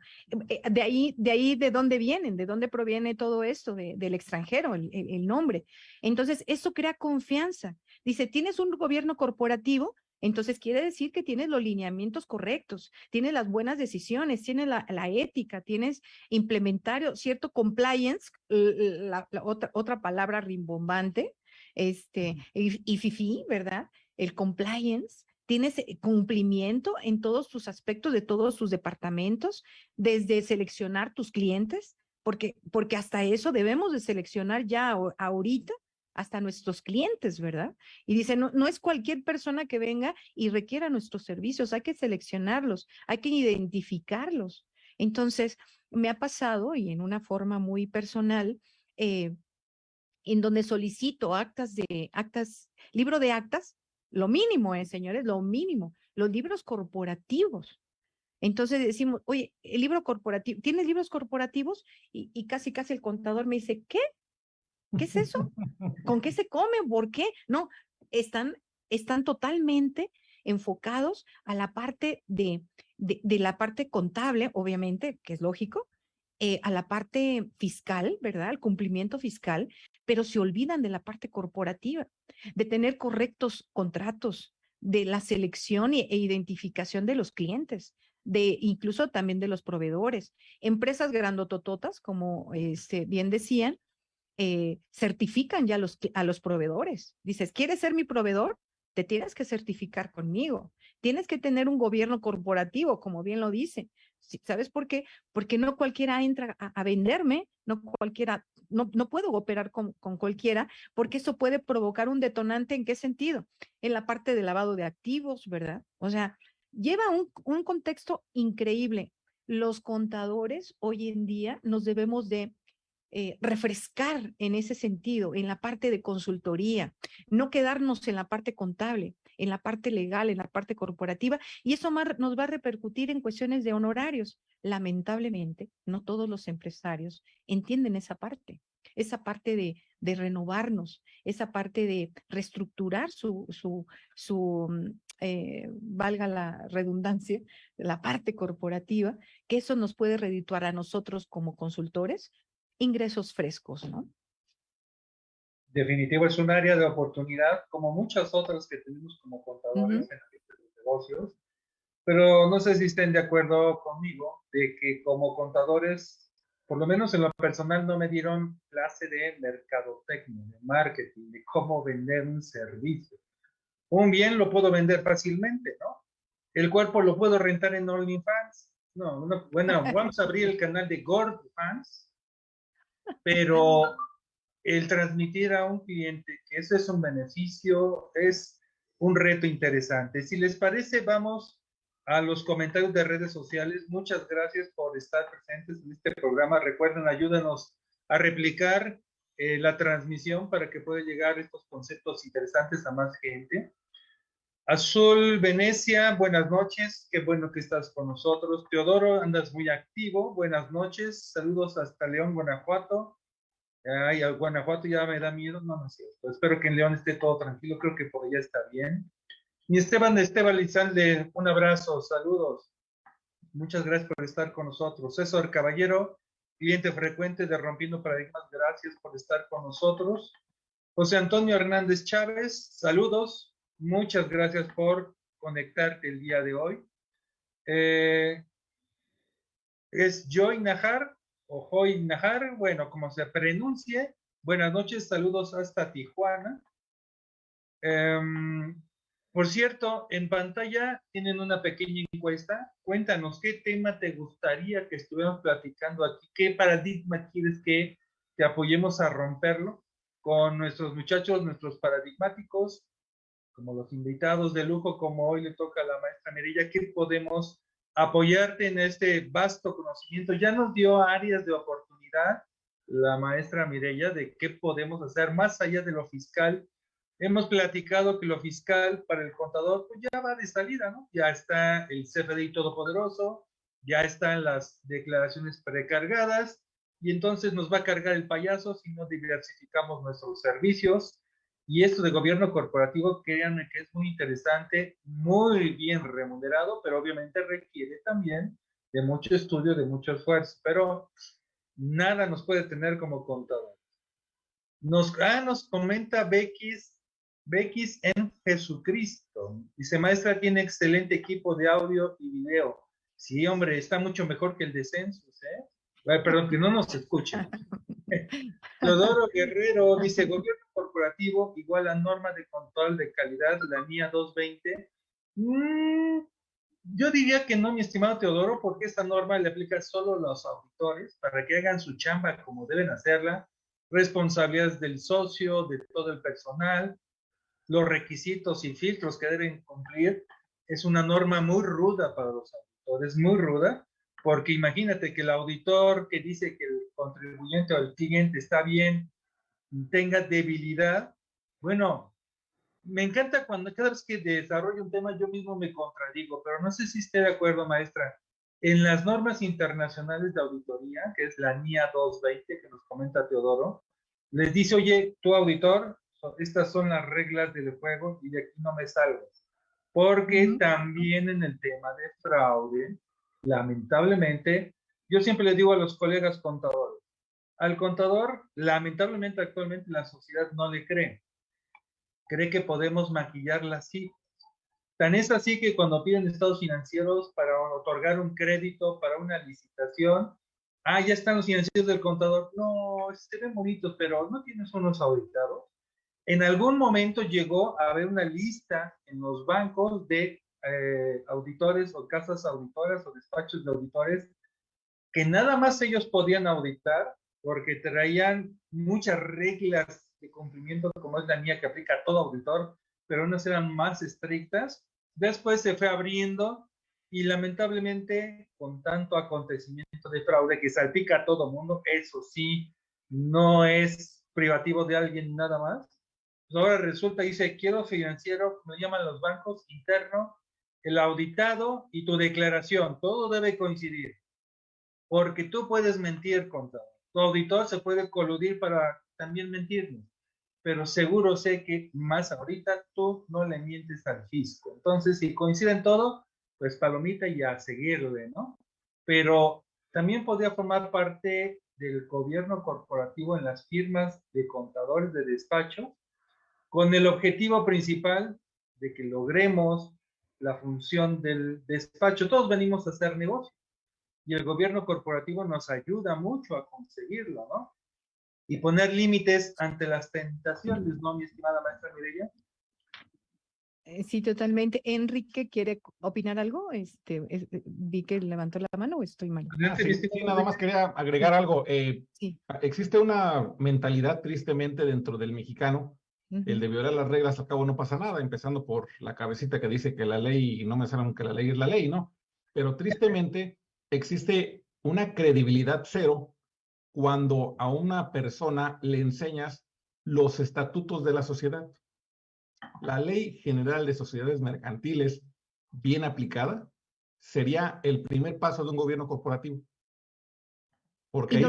Eh, de ahí, de ahí, ¿de dónde vienen? ¿De dónde proviene todo esto del extranjero, el, el, nombre? Entonces, eso crea confianza. Dice, tienes un gobierno corporativo, entonces quiere decir que tienes los lineamientos correctos, tienes las buenas decisiones, tienes la, ética, tienes implementario, cierto compliance, la, otra, otra palabra rimbombante, este, y, y FIFI, ¿verdad? El compliance, tienes eh, cumplimiento en todos tus aspectos de todos tus departamentos, desde seleccionar tus clientes, porque, porque hasta eso debemos de seleccionar ya ahorita hasta nuestros clientes, ¿verdad? Y dice, no, no es cualquier persona que venga y requiera nuestros servicios, hay que seleccionarlos, hay que identificarlos. Entonces, me ha pasado y en una forma muy personal, eh, en donde solicito actas de actas, libro de actas, lo mínimo, eh, señores, lo mínimo, los libros corporativos. Entonces decimos, oye, el libro corporativo, ¿tienes libros corporativos? Y, y casi, casi el contador me dice, ¿qué? ¿Qué es eso? ¿Con qué se come? ¿Por qué? No, están, están totalmente enfocados a la parte de, de, la parte contable, obviamente, que es lógico, eh, a la parte fiscal, ¿verdad? El cumplimiento fiscal, pero se olvidan de la parte corporativa, de tener correctos contratos, de la selección e, identificación de los clientes, de incluso también de los proveedores. Empresas grandotototas, como este, bien decían, eh, certifican ya a los proveedores. Dices, ¿quieres ser mi proveedor? Te tienes que certificar conmigo. Tienes que tener un gobierno corporativo, como bien lo dice. ¿Sabes por qué? Porque no cualquiera entra a, venderme, no cualquiera, no, no puedo operar con, con, cualquiera, porque eso puede provocar un detonante. ¿En qué sentido? En la parte de lavado de activos, ¿verdad? O sea, lleva un, un contexto increíble. Los contadores hoy en día nos debemos de eh, refrescar en ese sentido, en la parte de consultoría, no quedarnos en la parte contable, en la parte legal, en la parte corporativa, y eso nos va a repercutir en cuestiones de honorarios. Lamentablemente, no todos los empresarios entienden esa parte, esa parte de, de renovarnos, esa parte de reestructurar su, su, su mm, eh, valga la redundancia, la parte corporativa, que eso nos puede redituar a nosotros como consultores, ingresos frescos, ¿no?
Definitivo, es un área de oportunidad, como muchas otras que tenemos como contadores en los negocios, pero no sé si estén de acuerdo conmigo de que como contadores, por lo menos en lo personal, no me dieron clase de mercadotecnia, de marketing, de cómo vender un servicio. Un bien lo puedo vender fácilmente, ¿no? El cuerpo lo puedo rentar en OnlyFans. No, no, bueno, vamos a abrir el canal de Fans pero el transmitir a un cliente que eso es un beneficio es un reto interesante. Si les parece, vamos a los comentarios de redes sociales. Muchas gracias por estar presentes en este programa. Recuerden, ayúdenos a replicar eh, la transmisión para que pueda llegar estos conceptos interesantes a más gente. Azul Venecia, buenas noches, qué bueno que estás con nosotros. Teodoro, andas muy activo, buenas noches, saludos hasta León, Guanajuato. Ay, Guanajuato ya me da miedo, no, no es cierto. Espero que en León esté todo tranquilo, creo que por allá está bien. Mi Esteban Esteban Lizalde, un abrazo, saludos. Muchas gracias por estar con nosotros. César Caballero, cliente frecuente de Rompiendo Paradigmas, gracias por estar con nosotros. José Antonio Hernández Chávez, saludos. Muchas gracias por conectarte el día de hoy. Eh, es Joy Najar o Joy Najar, bueno, como se pronuncie. Buenas noches, saludos hasta Tijuana. Em, por cierto, en pantalla tienen una pequeña encuesta. Cuéntanos qué tema te gustaría que estuviéramos platicando aquí, qué paradigma quieres que te apoyemos a romperlo con nuestros muchachos, nuestros paradigmáticos, como los invitados de lujo, como hoy le toca a la maestra Merilla, que podemos apoyarte en este vasto conocimiento. Ya nos dio áreas de oportunidad la maestra Mireya de qué podemos hacer más allá de lo fiscal Hemos platicado que lo fiscal para el contador pues ya va de salida, ¿no? Ya está el CFDI todopoderoso, ya están las declaraciones precargadas y entonces nos va a cargar el payaso si no diversificamos nuestros servicios. Y esto de gobierno corporativo, créanme que es muy interesante, muy bien remunerado, pero obviamente requiere también de mucho estudio, de mucho esfuerzo, pero nada nos puede tener como contador. Nos, ah, nos comenta Bequis, Bequis en Jesucristo. Dice, maestra, tiene excelente equipo de audio y video. Sí, hombre, está mucho mejor que el de Census, ¿eh? perdón, que no nos escuchen. Teodoro Guerrero dice, gobierno corporativo igual a norma de control de calidad, la NIA 220. Mm, yo diría que no, mi estimado Teodoro, porque esta norma le aplica solo a los auditores para que hagan su chamba como deben hacerla, responsabilidades del socio, de todo el personal, los requisitos y filtros que deben cumplir. Es una norma muy ruda para los auditores es muy ruda, porque imagínate que el auditor que dice que el contribuyente o el cliente está bien, tenga debilidad, bueno, me encanta cuando cada vez que desarrollo un tema yo mismo me contradigo, pero no sé si esté de acuerdo, maestra. En las normas internacionales de auditoría, que es la NIA 220 que nos comenta Teodoro, les dice, oye, tu auditor, estas son las reglas del juego y de aquí no me salgas. Porque también en el tema de fraude, lamentablemente, yo siempre le digo a los colegas contadores, al contador, lamentablemente actualmente la sociedad no le cree. Cree que podemos maquillar las. Tan es así que cuando piden estados financieros para otorgar un crédito, para una licitación, ah, ya están los financieros del contador. No, se ven bonitos, pero no tienes unos auditados. En algún momento llegó a haber una lista en los bancos de eh, auditores o casas auditoras o despachos de auditores que nada más ellos podían auditar porque traían muchas reglas de cumplimiento como es la mía que aplica a todo auditor, pero unas eran más estrictas. Después se fue abriendo y lamentablemente con tanto acontecimiento de fraude que salpica a todo mundo, eso sí, no es privativo de alguien nada más, pues ahora resulta, dice, quiero financiero, me llaman los bancos, interno, el auditado y tu declaración, todo debe coincidir. Porque tú puedes mentir, contador. Auditor se puede coludir para también mentirnos. Pero seguro sé que más ahorita tú no le mientes al fisco. Entonces, si coinciden todo, pues palomita y a seguirle, ¿no? Pero también podría formar parte del gobierno corporativo en las firmas de contadores de despacho con el objetivo principal de que logremos la función del despacho. Todos venimos a hacer negocio y el gobierno corporativo nos ayuda mucho a conseguirlo, ¿no? Y poner límites ante las tentaciones, ¿no, mi estimada maestra Mireya?
Eh, sí, totalmente. Enrique, ¿quiere opinar algo? Este, eh, vi que levantó la mano o estoy mal.
Ah, sí, nada más quería agregar algo. Eh, sí. Existe una mentalidad tristemente dentro del mexicano el de violar las reglas, al cabo no pasa nada, empezando por la cabecita que dice que la ley, no me saben que la ley es la ley, ¿no? Pero tristemente existe una credibilidad cero cuando a una persona le enseñas los estatutos de la sociedad. La ley general de sociedades mercantiles, bien aplicada, sería el primer paso de un gobierno corporativo. Porque ahí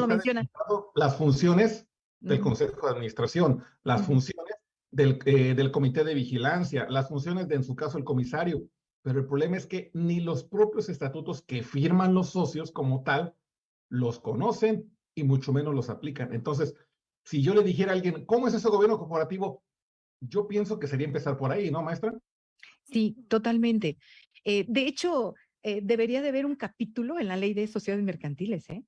las funciones del Consejo de Administración, las funciones del, eh, del comité de vigilancia, las funciones de, en su caso, el comisario. Pero el problema es que ni los propios estatutos que firman los socios como tal los conocen y mucho menos los aplican. Entonces, si yo le dijera a alguien, ¿cómo es ese gobierno corporativo? Yo pienso que sería empezar por ahí, ¿no, maestra?
Sí, totalmente. Eh, de hecho, eh, debería de haber un capítulo en la ley de sociedades mercantiles, ¿eh?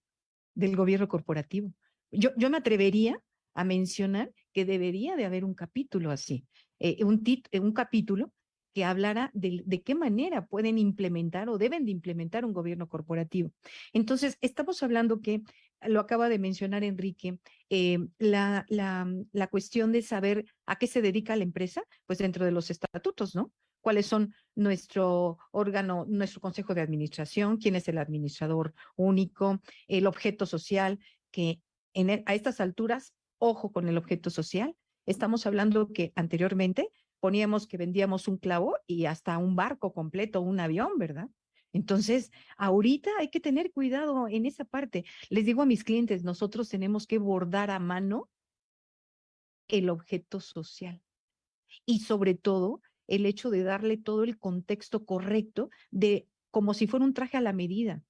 Del gobierno corporativo. Yo, yo me atrevería a mencionar que debería de haber un capítulo así, eh, un, un capítulo que hablara de, qué manera pueden implementar o deben de implementar un gobierno corporativo. Entonces, estamos hablando que, lo acaba de mencionar Enrique, eh, la, la, cuestión de saber a qué se dedica la empresa, pues dentro de los estatutos, ¿no? cuáles son nuestro órgano, nuestro consejo de administración, quién es el administrador único, el objeto social, que e, a estas alturas ojo con el objeto social, Estamos hablando que anteriormente poníamos que vendíamos un clavo y hasta un barco completo, un avión, ¿verdad? Entonces, ahorita hay que tener cuidado en esa parte. Les digo a mis clientes, nosotros tenemos que bordar a mano el objeto social. Y sobre todo, el hecho de darle todo el contexto correcto de como si fuera un traje a la medida.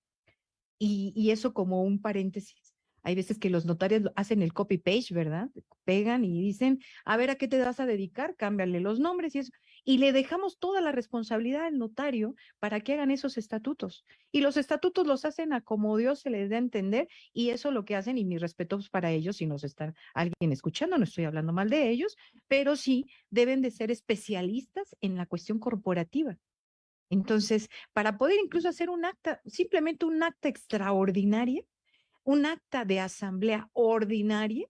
Y, y eso como un paréntesis hay veces que los notarios hacen el copy-page, ¿verdad? Pegan y dicen, a ver, ¿a qué te vas a dedicar? Cámbiale los nombres y eso. Y le dejamos toda la responsabilidad al notario para que hagan esos estatutos. Y los estatutos los hacen a como Dios se les dé a entender y eso lo que hacen, y mis respetos para ellos, si nos está alguien escuchando, no estoy hablando mal de ellos, pero sí deben de ser especialistas en la cuestión corporativa. Entonces, para poder incluso hacer un acta, simplemente un acta extraordinaria, un acta de asamblea ordinaria,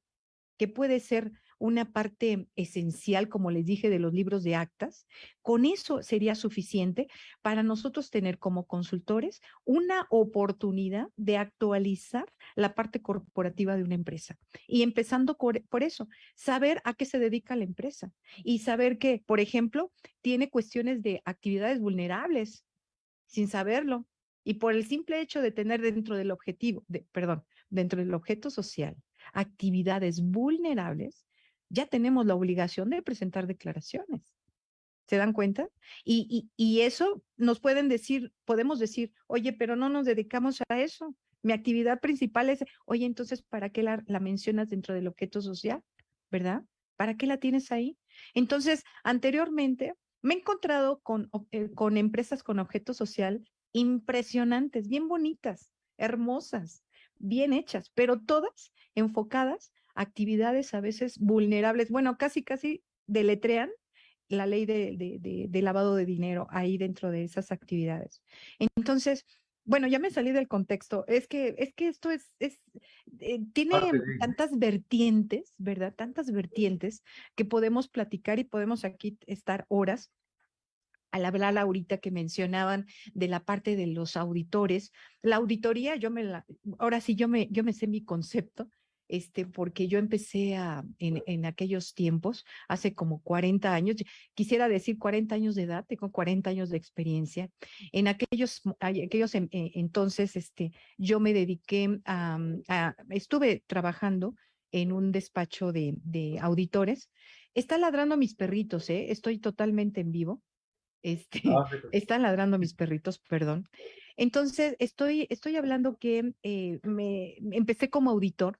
que puede ser una parte esencial, como les dije, de los libros de actas, con eso sería suficiente para nosotros tener como consultores una oportunidad de actualizar la parte corporativa de una empresa. Y empezando por, eso, saber a qué se dedica la empresa y saber que, por ejemplo, tiene cuestiones de actividades vulnerables sin saberlo. Y por el simple hecho de tener dentro del objetivo, de, perdón, dentro del objeto social, actividades vulnerables, ya tenemos la obligación de presentar declaraciones. ¿Se dan cuenta? Y, y, eso nos pueden decir, podemos decir, oye, pero no nos dedicamos a eso. Mi actividad principal es, oye, entonces, ¿para qué la, mencionas dentro del objeto social? ¿Verdad? ¿Para qué la tienes ahí? Entonces, anteriormente me he encontrado con, eh, con empresas con objeto social impresionantes, bien bonitas, hermosas, bien hechas, pero todas enfocadas a actividades a veces vulnerables. Bueno, casi, casi deletrean la ley de, lavado de dinero ahí dentro de esas actividades. Entonces, bueno, ya me salí del contexto. Es que, es que esto es, es eh, tiene tantas vertientes, ¿verdad? Tantas vertientes que podemos platicar y podemos aquí estar horas al hablar ahorita que mencionaban de la parte de los auditores, la auditoría, yo me la, ahora sí yo me, yo me sé mi concepto, este, porque yo empecé a, en, en, aquellos tiempos, hace como 40 años, quisiera decir 40 años de edad, tengo 40 años de experiencia. En aquellos, aquellos entonces, este, yo me dediqué a, a, estuve trabajando en un despacho de, de auditores. Está ladrando mis perritos, ¿eh? estoy totalmente en vivo. Este, ah, están ladrando mis perritos, perdón. Entonces, estoy, estoy hablando que eh, me, empecé como auditor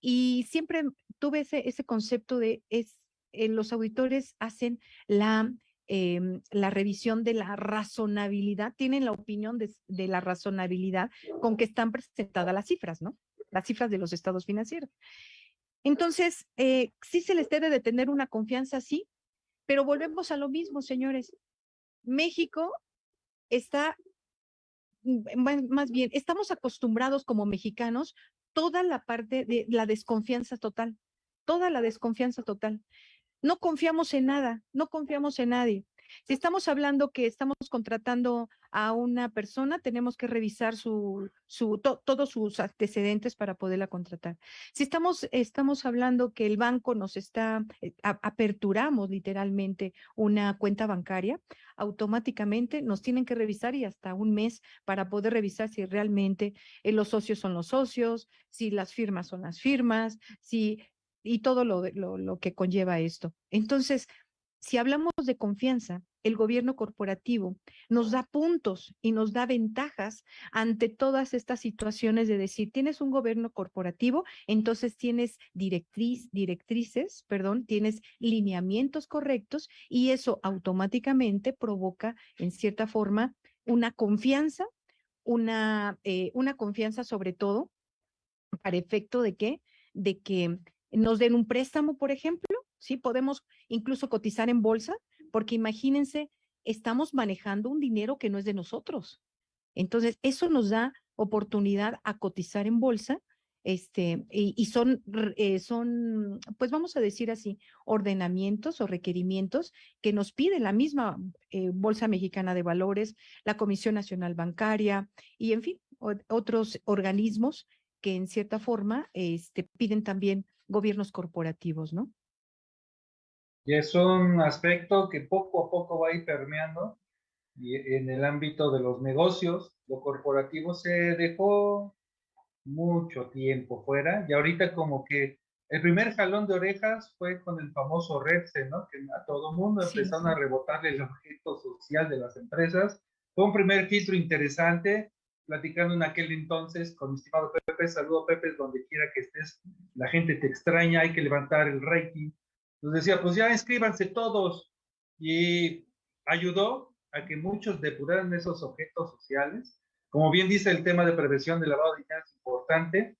y siempre tuve ese, ese concepto de es, eh, los auditores hacen la, em, la revisión de la razonabilidad, tienen la opinión de, de, la razonabilidad con que están presentadas las cifras, ¿no? Las cifras de los estados financieros. Entonces, eh, sí se les debe de tener una confianza, sí, pero volvemos a lo mismo, señores. México está, mm, más bien, estamos acostumbrados como mexicanos toda la parte de la desconfianza total, toda la desconfianza total. No confiamos en nada, no confiamos en nadie. Si estamos hablando que estamos contratando a una persona, tenemos que revisar su, su, todos sus antecedentes para poderla contratar. Si estamos, estamos hablando que el banco nos está, eh, aperturamos literalmente una cuenta bancaria, automáticamente nos tienen que revisar y hasta un mes para poder revisar si realmente eh, los socios son los socios, si las firmas son las firmas, si y todo lo, lo, lo que conlleva esto. Entonces, si hablamos de confianza, el gobierno corporativo nos da puntos y nos da ventajas ante todas estas situaciones de decir, tienes un gobierno corporativo, entonces tienes directriz, directrices, perdón, tienes lineamientos correctos y eso automáticamente provoca, en cierta forma, una confianza, una, eh, confianza sobre todo para efecto de que, de que nos den un préstamo, por ejemplo, ¿sí? Podemos incluso cotizar en bolsa, porque imagínense, estamos manejando un dinero que no es de nosotros. Entonces, eso nos da oportunidad a cotizar en bolsa, este, y, son, eh, son, pues vamos a decir así, ordenamientos o requerimientos que nos pide la misma eh, Bolsa Mexicana de Valores, la Comisión Nacional Bancaria y, en fin, otros organismos que en cierta forma este, piden también gobiernos corporativos, ¿no?
Y es un aspecto que poco a poco va a ir permeando y en el ámbito de los negocios, lo corporativo se dejó mucho tiempo fuera y ahorita como que el primer jalón de orejas fue con el famoso REPSE, ¿no? Que a todo mundo empezaron a rebotarle el objeto social de las empresas. Fue un primer filtro interesante, platicando en aquel entonces con mi estimado Pepe, saludo Pepe, donde quiera que estés, la gente te extraña, hay que levantar el rating. Nos decía, pues ya inscríbanse todos. Y ayudó a que muchos depuraran esos objetos sociales. Como bien dice el tema de prevención de lavado de dinero es importante.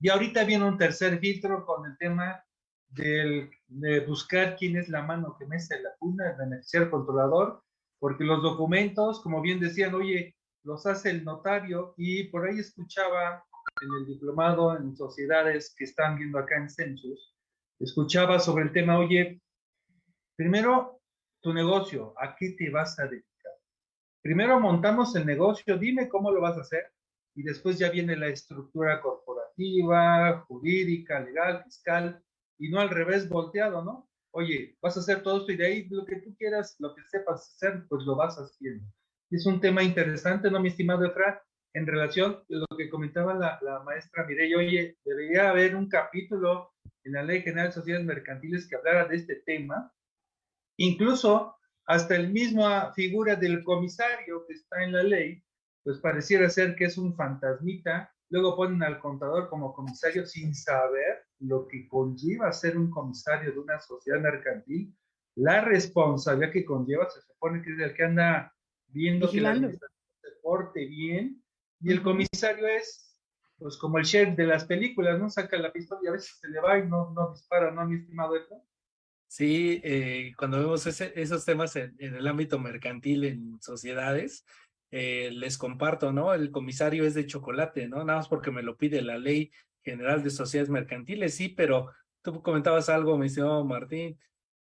Y ahorita viene un tercer filtro con el tema del, de buscar quién es la mano que mece la cuna, el beneficiario controlador, porque los documentos, como bien decían, oye, los hace el notario y por ahí escuchaba en el diplomado en sociedades que están viendo acá en Census, escuchaba sobre el tema, oye, primero tu negocio, ¿a qué te vas a dedicar? Primero montamos el negocio, dime cómo lo vas a hacer y después ya viene la estructura corporativa, jurídica, legal, fiscal y no al revés volteado, ¿no? Oye, vas a hacer todo esto y de ahí lo que tú quieras, lo que sepas hacer, pues lo vas haciendo. Es un tema interesante, ¿no, mi estimado Efra? En relación a lo que comentaba la, la maestra Mireille, oye, debería haber un capítulo en la Ley General de Sociedades Mercantiles que hablara de este tema, Incluso hasta el mismo figura del comisario que está en la ley, pues pareciera ser que es un fantasmita. Luego ponen al contador como comisario sin saber lo que conlleva ser un comisario de una sociedad mercantil. La responsabilidad que conlleva se supone que es el que anda viendo que la se porte bien. Y el comisario es, pues como el sheriff de las películas, ¿no? Saca la pistola y a veces se le va y no, no dispara, ¿no, mi estimado Eto?
Sí, eh, cuando vemos esos temas en, el ámbito mercantil en sociedades, eh, les comparto, ¿no? El comisario es de chocolate, ¿no? Nada más porque me lo pide la ley general de sociedades mercantiles, sí, pero tú comentabas algo, mi estimado Martín,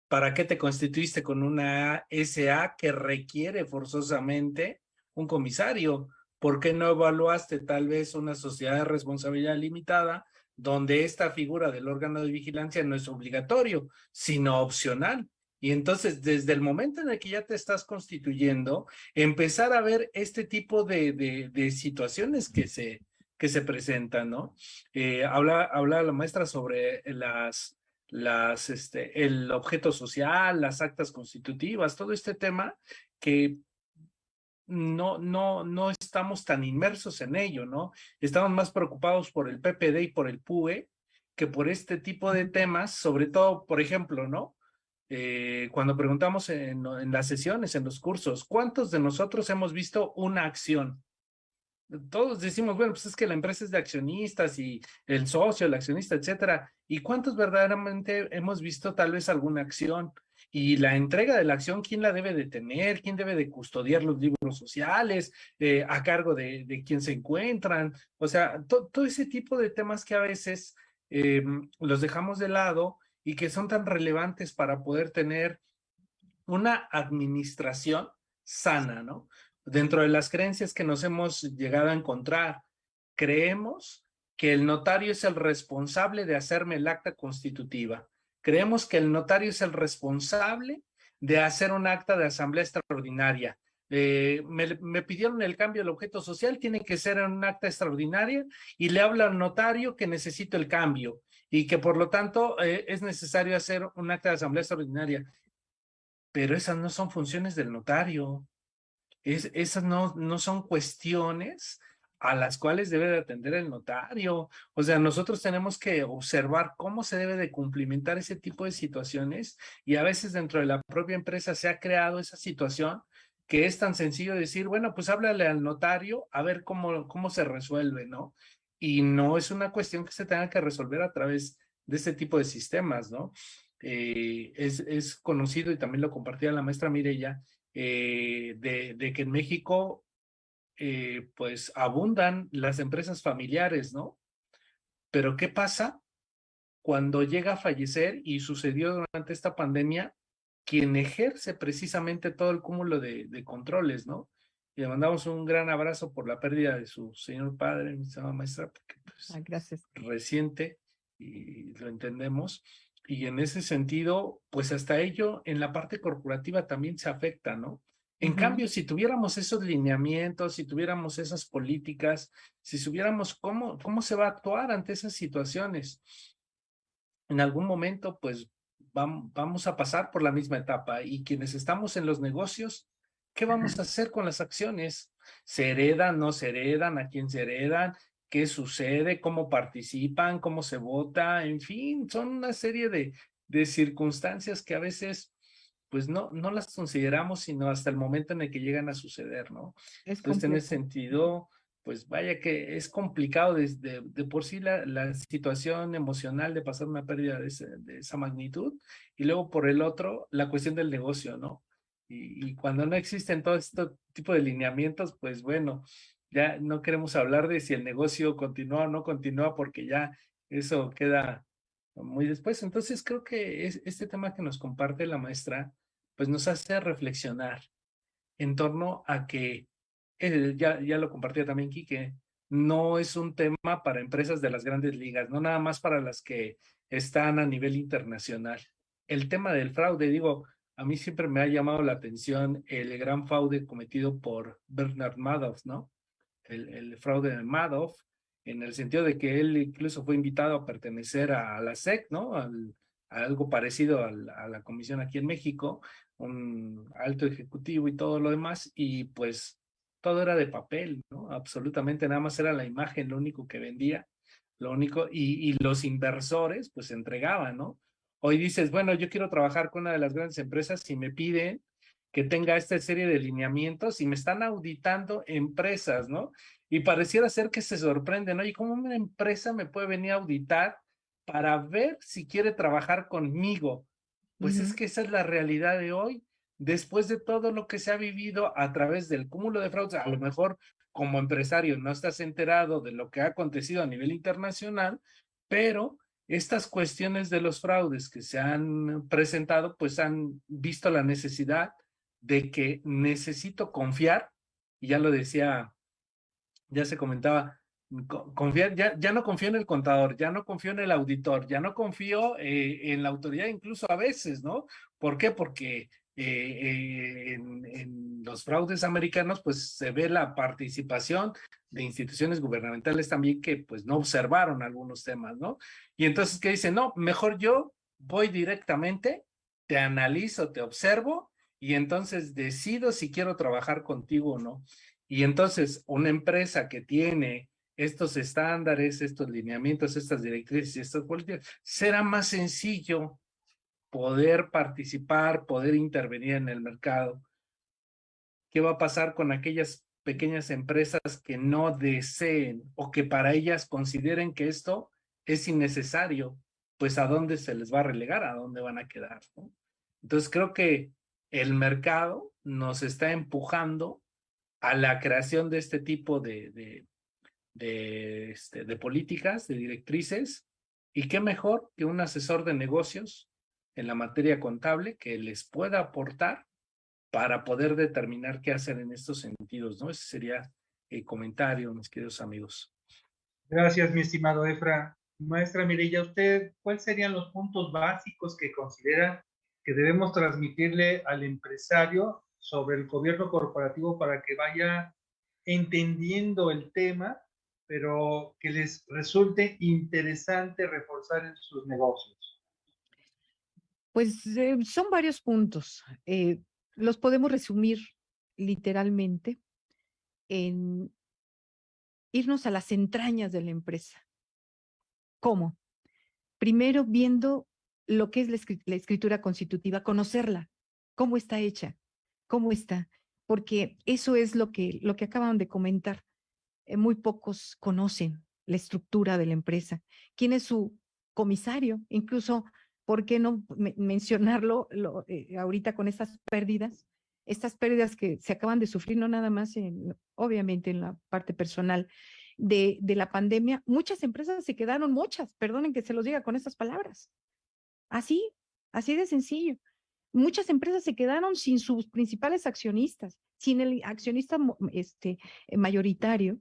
¿para qué te constituiste con una SA que requiere forzosamente un comisario? ¿Por qué no evaluaste tal vez una sociedad de responsabilidad limitada donde esta figura del órgano de vigilancia no es obligatorio, sino opcional. Y entonces, desde el momento en el que ya te estás constituyendo, empezar a ver este tipo de, de, situaciones que se, que se presentan, ¿no? Eh, habla, habla la maestra sobre las, las, este, el objeto social, las actas constitutivas, todo este tema que no, no, no estamos tan inmersos en ello, ¿no? Estamos más preocupados por el PPD y por el PUE que por este tipo de temas, sobre todo, por ejemplo, ¿no? Eh, cuando preguntamos en, en, las sesiones, en los cursos, ¿cuántos de nosotros hemos visto una acción? Todos decimos, bueno, pues es que la empresa es de accionistas y el socio, el accionista, etcétera. ¿Y cuántos verdaderamente hemos visto tal vez alguna acción? Y la entrega de la acción, ¿quién la debe de tener? ¿Quién debe de custodiar los libros sociales? Eh, ¿A cargo de, de, quién se encuentran? O sea, todo ese tipo de temas que a veces eh, los dejamos de lado y que son tan relevantes para poder tener una administración sana, ¿no? Dentro de las creencias que nos hemos llegado a encontrar, creemos que el notario es el responsable de hacerme el acta constitutiva Creemos que el notario es el responsable de hacer un acta de asamblea extraordinaria. Eh, me, pidieron el cambio del objeto social, tiene que ser en un acta extraordinaria y le habla al notario que necesito el cambio y que por lo tanto eh, es necesario hacer un acta de asamblea extraordinaria. Pero esas no son funciones del notario. Es, esas no, no son cuestiones a las cuales debe de atender el notario. O sea, nosotros tenemos que observar cómo se debe de cumplimentar ese tipo de situaciones y a veces dentro de la propia empresa se ha creado esa situación que es tan sencillo decir, bueno, pues háblale al notario a ver cómo, cómo se resuelve, ¿no? Y no es una cuestión que se tenga que resolver a través de este tipo de sistemas, ¿no? Eh, es, es, conocido y también lo compartía la maestra Mireya, eh, de, de que en México eh, pues abundan las empresas familiares, ¿no? Pero ¿qué pasa cuando llega a fallecer y sucedió durante esta pandemia quien ejerce precisamente todo el cúmulo de, controles, ¿no? Y le mandamos un gran abrazo por la pérdida de su señor padre, mi señora maestra, porque pues,
ah, gracias.
reciente y lo entendemos. y en ese sentido, pues hasta ello en la parte corporativa también se afecta, ¿no? En cambio, si tuviéramos esos lineamientos, si tuviéramos esas políticas, si supiéramos cómo, cómo se va a actuar ante esas situaciones, en algún momento, pues vamos a pasar por la misma etapa y quienes estamos en los negocios, ¿qué vamos a hacer con las acciones? ¿Se heredan, no se heredan? ¿A quién se heredan? ¿Qué sucede? ¿Cómo participan? ¿Cómo se vota? En fin, son una serie de, de circunstancias que a veces pues no, no las consideramos sino hasta el momento en el que llegan a suceder, ¿no? Entonces, en ese sentido, pues vaya que es complicado desde de, por sí la, la, situación emocional de pasar una pérdida de, de, esa magnitud y luego por el otro la cuestión del negocio, ¿no? Y, y, cuando no existen todo este tipo de lineamientos, pues bueno, ya no queremos hablar de si el negocio continúa o no continúa porque ya eso queda muy después. Entonces creo que es, este tema que nos comparte la maestra, pues nos hace reflexionar en torno a que ya, ya lo compartía también Quique, no es un tema para empresas de las grandes ligas, no nada más para las que están a nivel internacional. El tema del fraude, digo, a mí siempre me ha llamado la atención el gran fraude cometido por Bernard Madoff, ¿no? El, el fraude de Madoff, en el sentido de que él incluso fue invitado a pertenecer a la SEC, ¿no? Al, algo parecido a la comisión aquí en México, un alto ejecutivo y todo lo demás, y pues todo era de papel, ¿no? Absolutamente nada más era la imagen lo único que vendía, lo único, y, y los inversores pues entregaban, ¿no? Hoy dices, bueno, yo quiero trabajar con una de las grandes empresas y me piden que tenga esta serie de lineamientos y me están auditando empresas, ¿no? Y pareciera ser que se sorprenden, ¿no? ¿Y cómo una empresa me puede venir a auditar para ver si quiere trabajar conmigo? Pues es que esa es la realidad de hoy. Después de todo lo que se ha vivido a través del cúmulo de fraudes, a lo mejor como empresario no estás enterado de lo que ha acontecido a nivel internacional, pero estas cuestiones de los fraudes que se han presentado, pues han visto la necesidad de que necesito confiar, y ya lo decía, ya se comentaba, confiar, ya, ya no confío en el contador, ya no confío en el auditor, ya no confío eh, en la autoridad incluso a veces, ¿no? ¿Por qué? Porque eh, en, los fraudes americanos, pues se ve la participación de instituciones gubernamentales también que pues no observaron algunos temas, ¿no? Y entonces, ¿qué dicen? No, mejor yo voy directamente, te analizo, te observo y entonces decido si quiero trabajar contigo o no. Y entonces una empresa que tiene estos estándares, estos lineamientos, estas directrices estas políticas, será más sencillo poder participar, poder intervenir en el mercado. ¿Qué va a pasar con aquellas pequeñas empresas que no deseen o que para ellas consideren que esto es innecesario? Pues a dónde se les va a relegar, a dónde van a quedar. Entonces creo que el mercado nos está empujando a la creación de este tipo de, de, este, de políticas, de directrices, y qué mejor que un asesor de negocios en la materia contable que les pueda aportar para poder determinar qué hacer en estos sentidos, ¿no? Ese sería el comentario, mis queridos amigos.
Gracias, mi estimado Efra. Maestra Mirella, ¿usted cuáles serían los puntos básicos que considera que debemos transmitirle al empresario sobre el gobierno corporativo para que vaya entendiendo el tema, pero que les resulte interesante reforzar en sus negocios?
Pues eh, son varios puntos. Eh, los podemos resumir literalmente en irnos a las entrañas de la empresa. ¿Cómo? Primero viendo lo que es la, escritura constitutiva, conocerla, cómo está hecha, cómo está, porque eso es lo que, lo que acaban de comentar. Eh, muy pocos conocen la estructura de la empresa, quién es su comisario, incluso ¿por qué no mencionarlo eh, ahorita con estas pérdidas? Estas pérdidas que se acaban de sufrir, no nada más, en, obviamente en la parte personal de, la pandemia, muchas empresas se quedaron muchas, perdonen que se los diga con estas palabras. Así, así de sencillo. Muchas empresas se quedaron sin sus principales accionistas, sin el accionista este, mayoritario,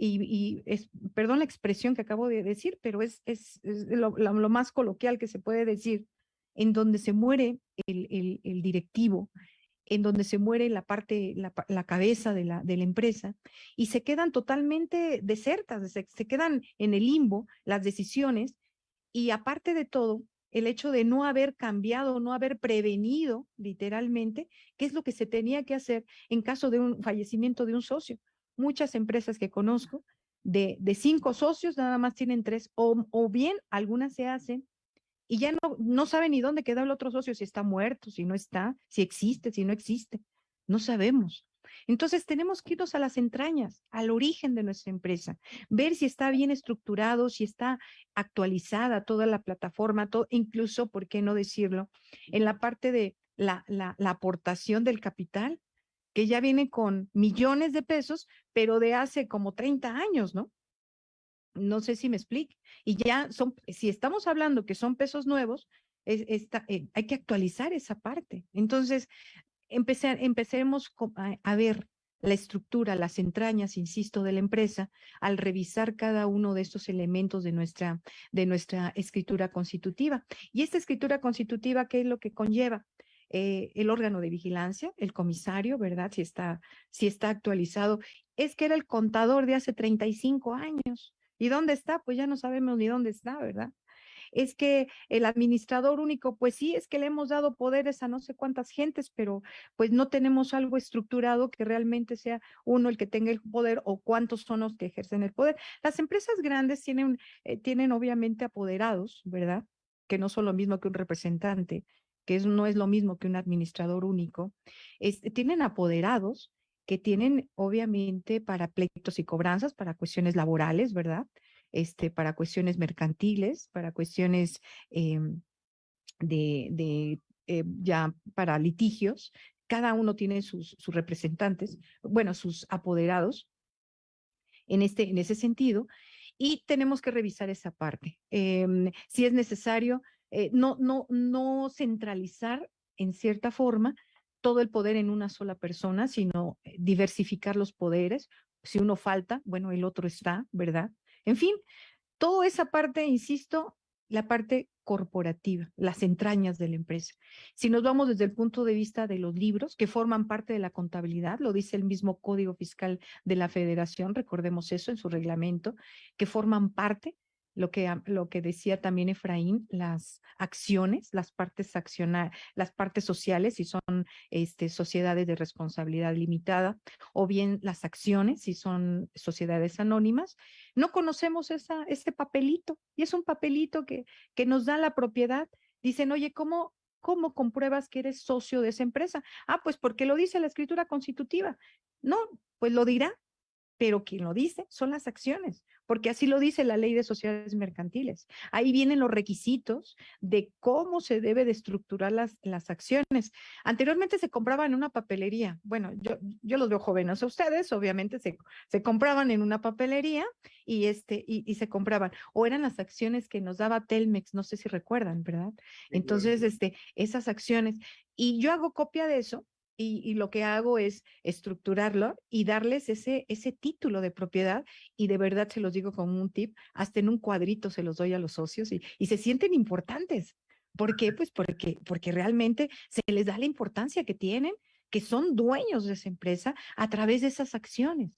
y, es, perdón la expresión que acabo de decir, pero es, es, lo, más coloquial que se puede decir, en donde se muere el, el, directivo, en donde se muere la parte, la, cabeza de la, de la empresa, y se quedan totalmente desertas, se, se quedan en el limbo las decisiones, y aparte de todo, el hecho de no haber cambiado, no haber prevenido literalmente, qué es lo que se tenía que hacer en caso de un fallecimiento de un socio. Muchas empresas que conozco, de, de cinco socios, nada más tienen tres, o, o bien algunas se hacen y ya no, no saben ni dónde queda el otro socio, si está muerto, si no está, si existe, si no existe. No sabemos. Entonces tenemos que irnos a las entrañas, al origen de nuestra empresa, ver si está bien estructurado, si está actualizada toda la plataforma, todo, incluso, ¿por qué no decirlo? En la parte de la, la, la aportación del capital, que ya viene con millones de pesos, pero de hace como 30 años, ¿no? No sé si me explique. Y ya son, si estamos hablando que son pesos nuevos, es, eh, hay que actualizar esa parte. Entonces, empecemos a, ver la estructura, las entrañas, insisto, de la empresa al revisar cada uno de estos elementos de nuestra, de nuestra escritura constitutiva. Y esta escritura constitutiva, ¿qué es lo que conlleva? Eh, el órgano de vigilancia, el comisario, ¿verdad? Si está, si está actualizado. Es que era el contador de hace 35 años. ¿Y dónde está? Pues ya no sabemos ni dónde está, ¿verdad? es que el administrador único, pues sí, es que le hemos dado poderes a no sé cuántas gentes, pero pues no tenemos algo estructurado que realmente sea uno el que tenga el poder o cuántos son los que ejercen el poder. Las empresas grandes tienen, eh, tienen obviamente apoderados, ¿verdad? Que no son lo mismo que un representante, que no es lo mismo que un administrador único. Tienen apoderados que tienen obviamente para pleitos y cobranzas, para cuestiones laborales, ¿verdad? este, para cuestiones mercantiles, para cuestiones em, de, de eh, ya para litigios. Cada uno tiene sus, sus representantes, bueno, sus apoderados en, este, en ese sentido, y tenemos que revisar esa parte. Em, si es necesario, eh, no, no, no centralizar en cierta forma todo el poder en una sola persona, sino eh, diversificar los poderes. Si uno falta, bueno, el otro está, ¿verdad? En fin, toda esa parte, insisto, la parte corporativa, las entrañas de la empresa. Si nos vamos desde el punto de vista de los libros que forman parte de la contabilidad, lo dice el mismo Código Fiscal de la Federación, recordemos eso en su reglamento, que forman parte lo que, lo que decía también Efraín, las acciones, las partes accionar, las partes sociales, si son este, sociedades de responsabilidad limitada, o bien las acciones, si son sociedades anónimas. No conocemos esa, ese papelito, y es un papelito que, que nos da la propiedad. Dicen, oye, ¿cómo, ¿Cómo compruebas que eres socio de esa empresa? Ah, pues porque lo dice la escritura constitutiva. No, pues lo dirá, pero quien lo dice son las acciones porque así lo dice la ley de sociedades mercantiles. Ahí vienen los requisitos de cómo se debe de estructurar las, las acciones. Anteriormente se compraban en una papelería. Bueno, yo, yo los veo jóvenes a ustedes, obviamente se, se compraban en una papelería y, este, y, se compraban. O eran las acciones que nos daba Telmex, no sé si recuerdan, ¿verdad? Entonces, este, esas acciones. Y yo hago copia de eso y, lo que hago es estructurarlo y darles ese, ese título de propiedad y de verdad se los digo como un tip, hasta en un cuadrito se los doy a los socios y, y se sienten importantes. ¿Por qué? Pues porque, porque realmente se les da la importancia que tienen, que son dueños de esa empresa a través de esas acciones.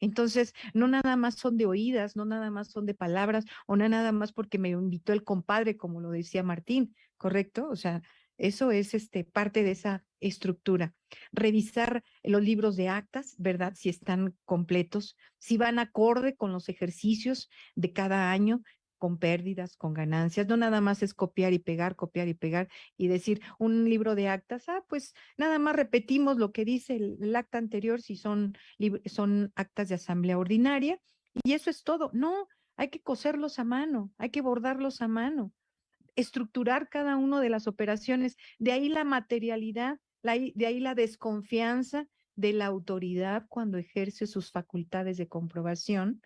Entonces, no nada más son de oídas, no nada más son de palabras, o no nada más porque me invitó el compadre, como lo decía Martín, ¿correcto? O sea, eso es este, parte de esa estructura. Revisar los libros de actas, ¿verdad? Si están completos, si van acorde con los ejercicios de cada año, con pérdidas, con ganancias. No nada más es copiar y pegar, copiar y pegar y decir un libro de actas, ah, pues nada más repetimos lo que dice el, acta anterior si son, son actas de asamblea ordinaria y eso es todo. No, hay que coserlos a mano, hay que bordarlos a mano estructurar cada una de las operaciones. De ahí la materialidad, de ahí la desconfianza de la autoridad cuando ejerce sus facultades de comprobación.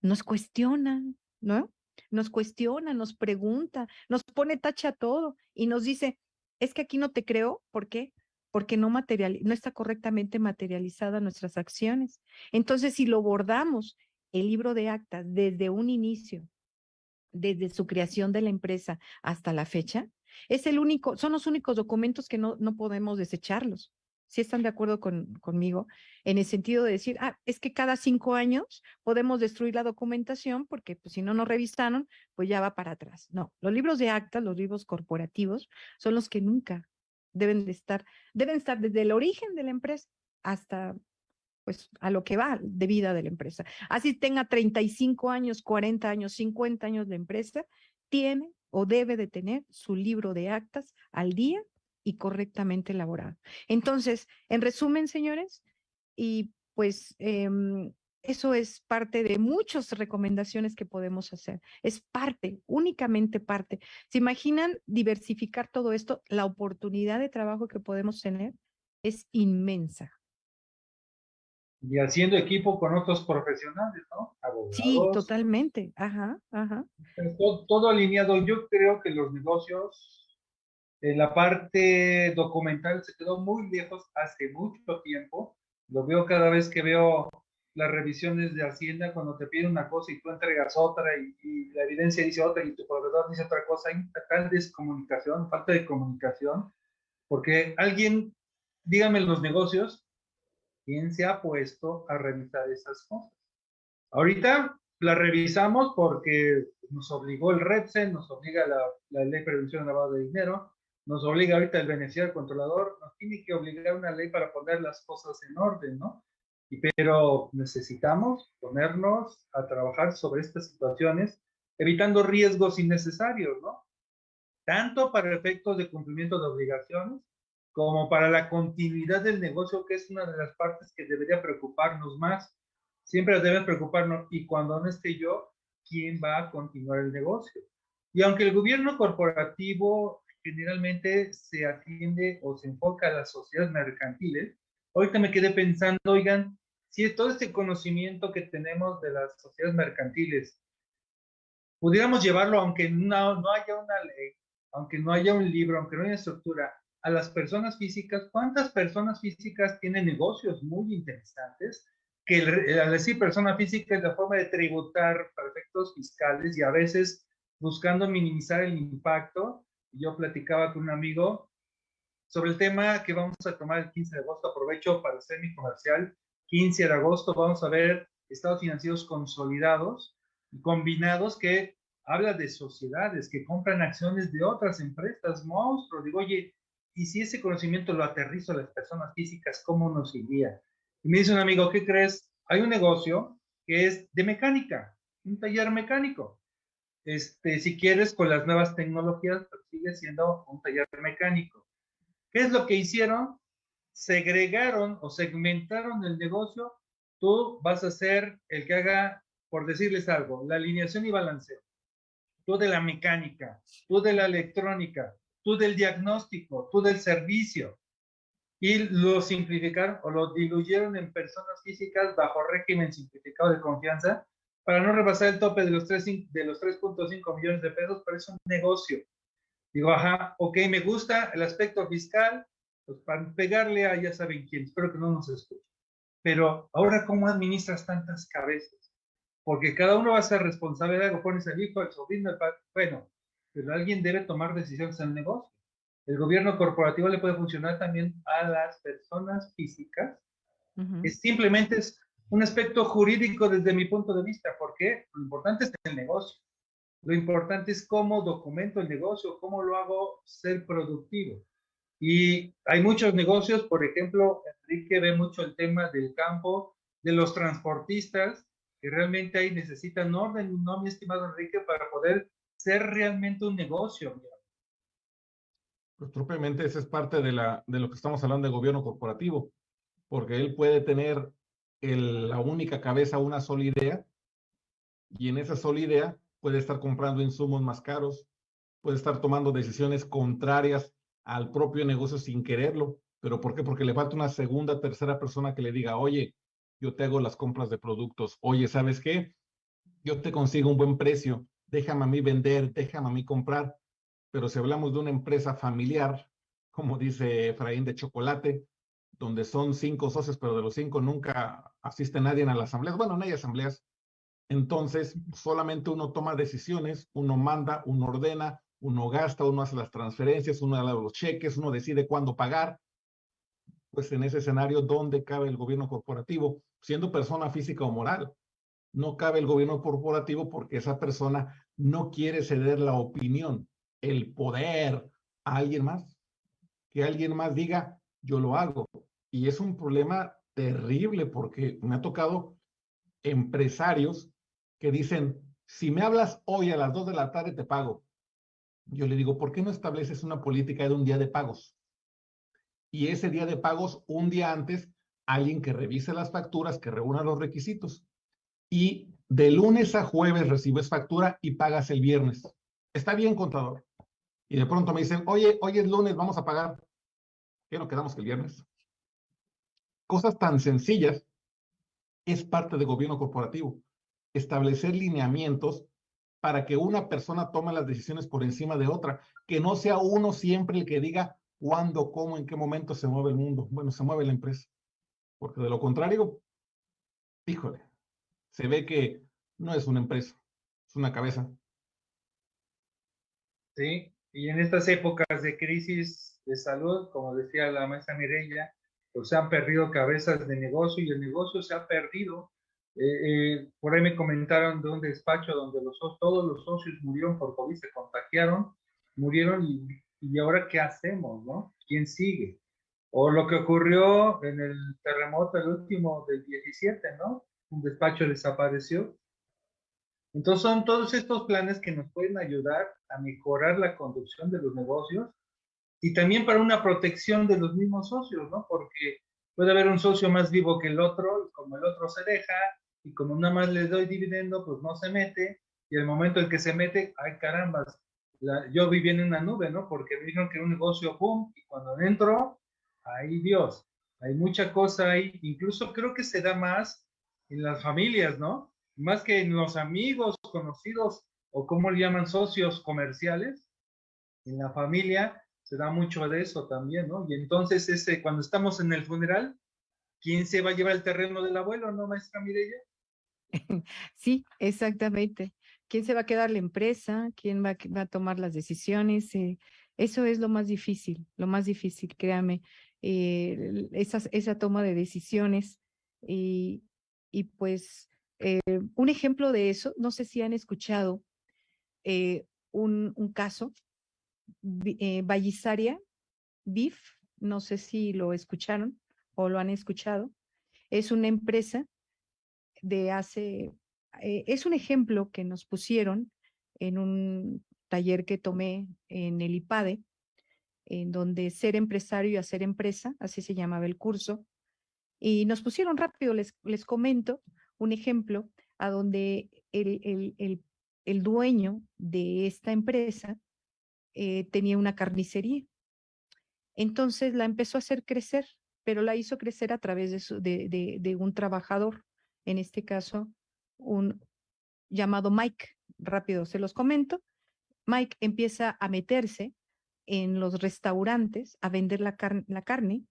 Nos cuestionan, ¿no? Nos cuestiona, nos pregunta, nos pone tacha todo y nos dice, es que aquí no te creo, ¿por qué? Porque no, material, no está correctamente materializada nuestras acciones. Entonces, si lo bordamos el libro de actas desde un inicio, desde su creación de la empresa hasta la fecha, es el único, son los únicos documentos que no, no podemos desecharlos. Si están de acuerdo con, conmigo, en el sentido de decir, ah, es que cada cinco años podemos destruir la documentación porque pues, si no nos revisaron, pues ya va para atrás. No, los libros de actas, los libros corporativos, son los que nunca deben de estar, deben estar desde el origen de la empresa hasta pues a lo que va de vida de la empresa. Así tenga 35 años, 40 años, 50 años de empresa, tiene o debe de tener su libro de actas al día y correctamente elaborado. Entonces, en resumen, señores, y pues em, eso es parte de muchas recomendaciones que podemos hacer. Es parte, únicamente parte. ¿Se imaginan diversificar todo esto? La oportunidad de trabajo que podemos tener es inmensa.
Y haciendo equipo con otros profesionales, ¿no?
Abogados. Sí, totalmente. Ajá, ajá.
Todo, todo alineado. Yo creo que los negocios en la parte documental se quedó muy lejos hace mucho tiempo. Lo veo cada vez que veo las revisiones de Hacienda cuando te piden una cosa y tú entregas otra y, la evidencia dice otra y tu proveedor dice otra cosa. Hay tal descomunicación, falta de comunicación, porque alguien, dígame los negocios, ¿quién se ha puesto a revisar esas cosas? Ahorita la revisamos porque nos obligó el REPSE, nos obliga la, la Ley de Prevención de Lavado de Dinero, nos obliga ahorita el beneficiario controlador, nos tiene que obligar una ley para poner las cosas en orden, ¿no? Y, pero necesitamos ponernos a trabajar sobre estas situaciones, evitando riesgos innecesarios, ¿no? Tanto para efectos de cumplimiento de obligaciones, como para la continuidad del negocio, que es una de las partes que debería preocuparnos más. Siempre debe preocuparnos, y cuando no esté yo, ¿quién va a continuar el negocio? Y aunque el gobierno corporativo generalmente se atiende o se enfoca a las sociedades mercantiles. Ahorita me quedé pensando, oigan, si todo este conocimiento que tenemos de las sociedades mercantiles, pudiéramos llevarlo, aunque no, no haya una ley, aunque no haya un libro, aunque no haya estructura, a las personas físicas, ¿cuántas personas físicas tienen negocios muy interesantes? Que al decir persona física es la forma de tributar para efectos fiscales y a veces buscando minimizar el impacto yo platicaba con un amigo sobre el tema que vamos a tomar el 15 de agosto. Aprovecho para hacer mi comercial. 15 de agosto vamos a ver estados financieros consolidados y combinados que habla de sociedades que compran acciones de otras empresas, monstruos. Digo, oye, y si ese conocimiento lo aterrizo a las personas físicas, ¿cómo nos iría? Y me dice un amigo, ¿qué crees? Hay un negocio que es de mecánica, un taller mecánico este, si quieres, con las nuevas tecnologías, sigue siendo un taller mecánico. ¿Qué es lo que hicieron? Segregaron o segmentaron el negocio. Tú vas a ser el que haga, por decirles algo, la alineación y balanceo. Tú de la mecánica, tú de la electrónica, tú del diagnóstico, tú del servicio. Y lo simplificaron o lo diluyeron en personas físicas bajo régimen simplificado de confianza para no rebasar el tope de los 3.5 millones de pesos, pero es un negocio. Digo, ajá, ok, me gusta el aspecto fiscal, pues para pegarle a ya saben quién, espero que no nos escuchen. Pero ahora, ¿cómo administras tantas cabezas? Porque cada uno va a ser responsable de algo, pones el hijo, el sobrino, el padre, bueno, pero alguien debe tomar decisiones en el negocio. El gobierno corporativo le puede funcionar también a las personas físicas, es simplemente es un aspecto jurídico desde mi punto de vista, porque lo importante es el negocio. Lo importante es cómo documento el negocio, cómo lo hago ser productivo. Y hay muchos negocios, por ejemplo, Enrique ve mucho el tema del campo, de los transportistas, que realmente ahí necesitan orden, ¿no, mi estimado Enrique, para poder ser realmente un negocio?
Pues propiamente esa es parte de, la, de lo que estamos hablando de gobierno corporativo, porque él puede tener la única cabeza una sola idea y en esa sola idea puede estar comprando insumos más caros, puede estar tomando decisiones contrarias al propio negocio sin quererlo. ¿Pero por qué? Porque le falta una segunda, tercera persona que le diga, oye, yo te hago las compras de productos, oye, ¿sabes qué? Yo te consigo un buen precio, déjame a mí vender, déjame a mí comprar. Pero si hablamos de una empresa familiar, como dice Efraín de chocolate, donde son cinco socios, pero de los cinco nunca asiste nadie a las asambleas. Bueno, no hay asambleas, Entonces, solamente uno toma decisiones, uno manda, uno ordena, uno gasta, uno hace las transferencias, uno da los cheques, uno decide cuándo pagar. Pues en ese escenario, ¿dónde cabe el gobierno corporativo? Siendo persona física o moral. No cabe el gobierno corporativo porque esa persona no quiere ceder la opinión, el poder a alguien más. Que alguien más diga, yo lo hago. Y es un problema terrible porque me ha tocado empresarios que dicen, si me hablas hoy a las dos de la tarde te pago. Yo le digo, ¿por qué no estableces una política de un día de pagos? Y ese día de pagos, un día antes, alguien que revise las facturas, que reúna los requisitos. Y de lunes a jueves recibes factura y pagas el viernes. Está bien, contador. Y de pronto me dicen, oye, hoy es lunes, vamos a pagar. ¿Qué no quedamos que el viernes? Cosas tan sencillas es parte del gobierno corporativo establecer lineamientos para que una persona tome las decisiones por encima de otra, que no sea uno siempre el que diga cuándo, cómo, en qué momento se mueve el mundo. Bueno, se mueve la empresa. Porque de lo contrario, híjole, se ve que no es una empresa, es una cabeza.
Sí, y en estas épocas de crisis de salud, como decía la maestra Mireya, pues se han perdido cabezas de negocio y el negocio se ha perdido eh, eh, por ahí me comentaron de un despacho donde los, todos los socios murieron por COVID, se contagiaron, murieron y, y ahora qué hacemos, ¿no? ¿Quién sigue? O lo que ocurrió en el terremoto, el último del 17, ¿no? Un despacho desapareció. Entonces son todos estos planes que nos pueden ayudar a mejorar la conducción de los negocios y también para una protección de los mismos socios, ¿no? Porque puede haber un socio más vivo que el otro y como el otro se deja, y como nada más les doy dividendo, pues no se mete, y el momento en que se mete, ay caramba, yo viví en una nube, ¿no? Porque me dijeron que un negocio, boom, y cuando entro, ahí Dios, hay mucha cosa ahí, incluso creo que se da más en las familias, ¿no? Más que en los amigos, conocidos, o como le llaman socios comerciales, en la familia se da mucho de eso también, ¿no? Y entonces ese, cuando estamos en el funeral, ¿quién se va a llevar el terreno del abuelo, no, maestra Mireya?
Sí, exactamente. ¿Quién se va a quedar la empresa? ¿Quién va, a tomar las decisiones? Eh, eso es lo más difícil, lo más difícil, créame, eh, esa toma de decisiones. Y, y pues eh, un ejemplo de eso, no sé si han escuchado un, un, caso, eh, Vallisaria, BIF, no sé si lo escucharon o lo han escuchado, es una empresa de hace, eh, es un ejemplo que nos pusieron en un taller que tomé en el IPADE, en donde ser empresario y hacer empresa, así se llamaba el curso, y nos pusieron rápido, les, les comento un ejemplo a donde el, el, el, dueño de esta empresa eh, tenía una carnicería. Entonces la empezó a hacer crecer, pero la hizo crecer a través de, de, de un trabajador en este caso, un llamado Mike. Rápido se los comento. Mike empieza a meterse en los restaurantes a vender la, la carne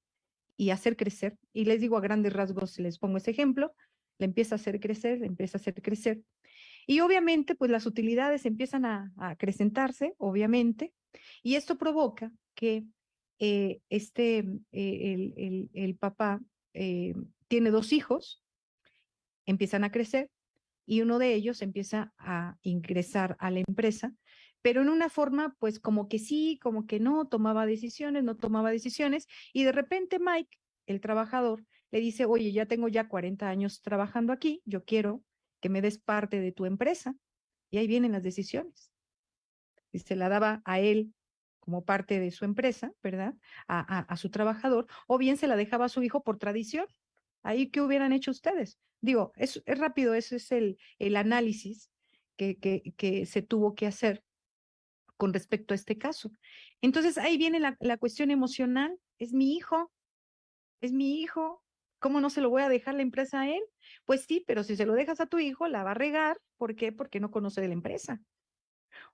y hacer crecer. Y les digo a grandes rasgos, les pongo ese ejemplo, le empieza a hacer crecer, le empieza a hacer crecer. Y obviamente, pues las utilidades empiezan a, acrecentarse, obviamente, y esto provoca que eh, este, eh, el, el, el, papá eh, tiene dos hijos, empiezan a crecer y uno de ellos empieza a ingresar a la empresa, pero en una forma pues como que sí, como que no, tomaba decisiones, no tomaba decisiones y de repente Mike, el trabajador, le dice, oye, ya tengo ya 40 años trabajando aquí, yo quiero que me des parte de tu empresa. Y ahí vienen las decisiones. Y se la daba a él como parte de su empresa, ¿verdad? A, a, su trabajador, o bien se la dejaba a su hijo por tradición. Ahí, ¿qué hubieran hecho ustedes? Digo, es, es rápido, ese es el, el análisis que, que, que, se tuvo que hacer con respecto a este caso. Entonces, ahí viene la, cuestión emocional. Es mi hijo, es mi hijo. ¿Cómo no se lo voy a dejar la empresa a él? Pues sí, pero si se lo dejas a tu hijo, la va a regar. ¿Por qué? Porque no conoce de la empresa.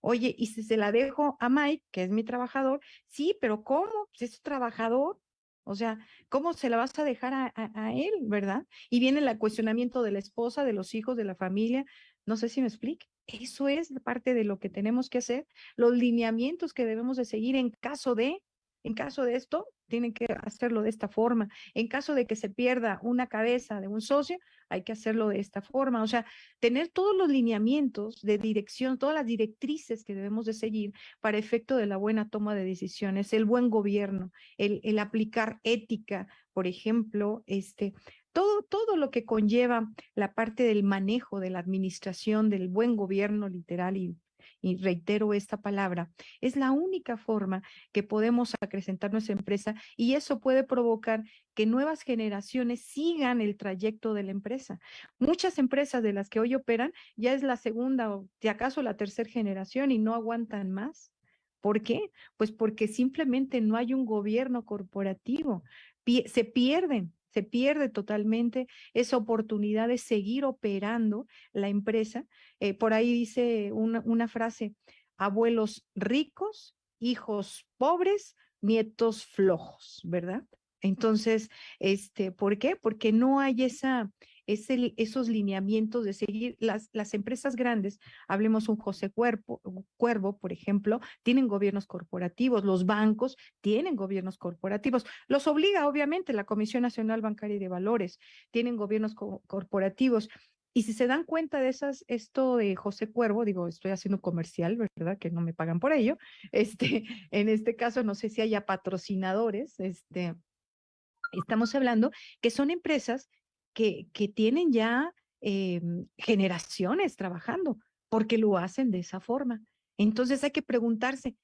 Oye, y si se la dejo a Mike, que es mi trabajador, sí, pero ¿cómo? Si es trabajador, o sea, ¿cómo se la vas a dejar a, él, verdad? Y viene el cuestionamiento de la esposa, de los hijos, de la familia. No sé si me explique. Eso es parte de lo que tenemos que hacer, los lineamientos que debemos de seguir en caso de, en caso de esto, tienen que hacerlo de esta forma. En caso de que se pierda una cabeza de un socio, hay que hacerlo de esta forma. O sea, tener todos los lineamientos de dirección, todas las directrices que debemos de seguir para efecto de la buena toma de decisiones, el buen gobierno, el, el aplicar ética, por ejemplo, este, todo, todo lo que conlleva la parte del manejo, de la administración, del buen gobierno literal y, y reitero esta palabra, es la única forma que podemos acrecentar nuestra empresa y eso puede provocar que nuevas generaciones sigan el trayecto de la empresa. Muchas empresas de las que hoy operan ya es la segunda o de acaso la tercera generación y no aguantan más. ¿Por qué? Pues porque simplemente no hay un gobierno corporativo. se pierden se pierde totalmente esa oportunidad de seguir operando la empresa. Eh, por ahí dice una, una frase, abuelos ricos, hijos pobres, nietos flojos, ¿verdad? Entonces, este, ¿por qué? Porque no hay esa, esos lineamientos de seguir las, las empresas grandes, hablemos un José Cuervo, Cuervo, por ejemplo, tienen gobiernos corporativos, los bancos tienen gobiernos corporativos, los obliga obviamente la Comisión Nacional Bancaria y de Valores, tienen gobiernos corporativos. Y si se dan cuenta de esas, esto de José Cuervo, digo, estoy haciendo comercial, ¿verdad? Que no me pagan por ello. Este, en este caso, no sé si haya patrocinadores, este, estamos hablando que son empresas que, que tienen ya em, generaciones trabajando, porque lo hacen de esa forma. Entonces hay que preguntarse,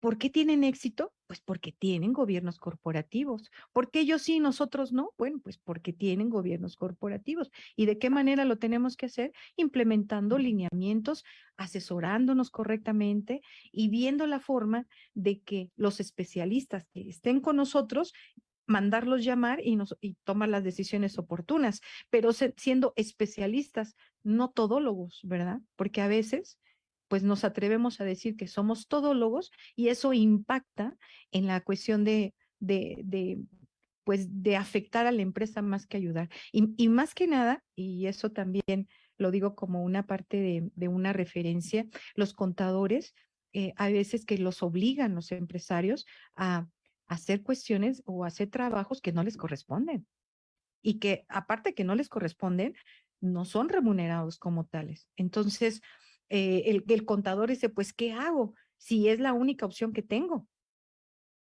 ¿por qué tienen éxito? Pues porque tienen gobiernos corporativos. ¿Por qué ellos sí, nosotros no? Bueno, pues porque tienen gobiernos corporativos. ¿Y de qué manera lo tenemos que hacer? Implementando lineamientos, asesorándonos correctamente y viendo la forma de que los especialistas que estén con nosotros mandarlos llamar y, nos, y tomar las decisiones oportunas, pero siendo especialistas, no todólogos, ¿verdad? Porque a veces pues nos atrevemos a decir que somos todólogos y eso impacta en la cuestión de, de, pues de afectar a la empresa más que ayudar. Y, más que nada, y eso también lo digo como una parte de, una referencia, los contadores, eh, hay veces que los obligan los empresarios a hacer cuestiones o hacer trabajos que no les corresponden y que aparte que no les corresponden, no son remunerados como tales. Entonces, eh, el, el contador dice, pues, ¿qué hago? Si es la única opción que tengo,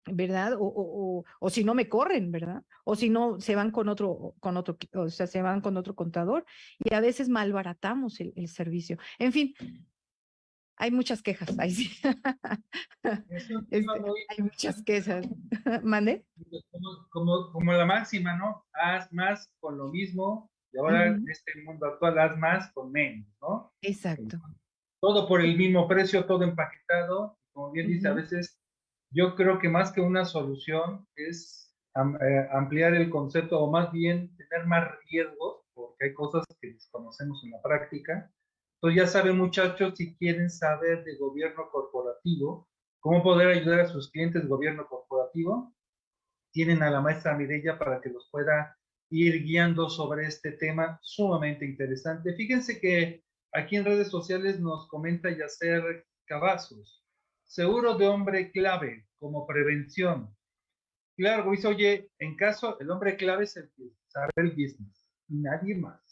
¿verdad? O, o, o, si no me corren, ¿verdad? O si no se van con otro, con otro, o sea, se van con otro contador y a veces malbaratamos el, el servicio. En fin, hay muchas quejas, ahí sí. Este, hay muchas quejas. ¿Mande?
Como, como, la máxima, ¿no? Haz más con lo mismo y ahora en este mundo actual haz más con menos, ¿no?
Exacto.
Todo por el mismo precio, todo empaquetado. Como bien dice, a veces yo creo que más que una solución es eh, ampliar el concepto o más bien tener más riesgos, porque hay cosas que desconocemos en la práctica entonces ya saben muchachos, si quieren saber de gobierno corporativo, cómo poder ayudar a sus clientes de gobierno corporativo, tienen a la maestra Mireya para que los pueda ir guiando sobre este tema sumamente interesante. Fíjense que aquí en redes sociales nos comenta Yacer Cavazos, seguro de hombre clave como prevención. Claro, dice, oye, en caso, el hombre clave es el que sabe el business y nadie más.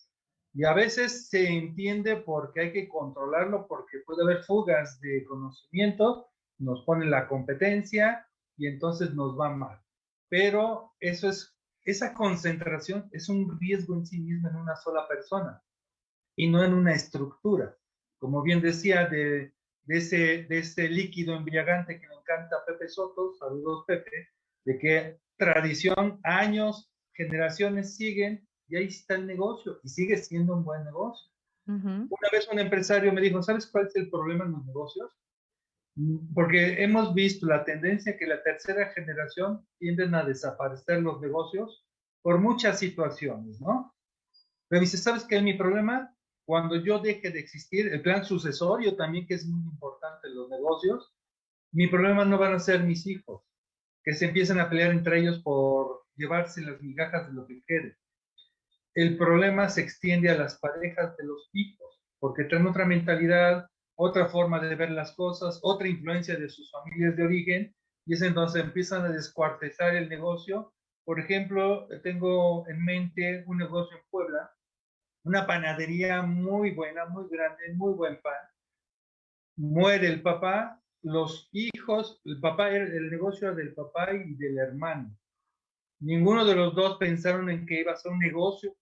Y a veces se entiende porque hay que controlarlo, porque puede haber fugas de conocimiento, nos pone la competencia y entonces nos va mal. Pero eso es, esa concentración es un riesgo en sí mismo en una sola persona y no en una estructura. Como bien decía, de, de ese, de ese líquido embriagante que me encanta Pepe Soto, saludos Pepe, de que tradición, años, generaciones siguen y ahí está el negocio y sigue siendo un buen negocio. Una vez un empresario me dijo, ¿sabes cuál es el problema en los negocios? Porque hemos visto la tendencia que la tercera generación tienden a desaparecer los negocios por muchas situaciones, ¿no? Pero dice, ¿sabes qué es mi problema? Cuando yo deje de existir, el plan sucesorio también que es muy importante en los negocios, mi problema no van a ser mis hijos, que se empiezan a pelear entre ellos por llevarse las migajas de lo que quede el problema se extiende a las parejas de los hijos. porque traen otra mentalidad, otra forma de ver las cosas, otra influencia de sus familias de origen, y es entonces empiezan a descuartizar el negocio. Por ejemplo, tengo en mente un negocio en Puebla, una panadería muy buena, muy grande, muy buen pan. Muere el papá, los hijos, el papá, el negocio del papá y del hermano. Ninguno de los dos pensaron en que iba a ser un negocio.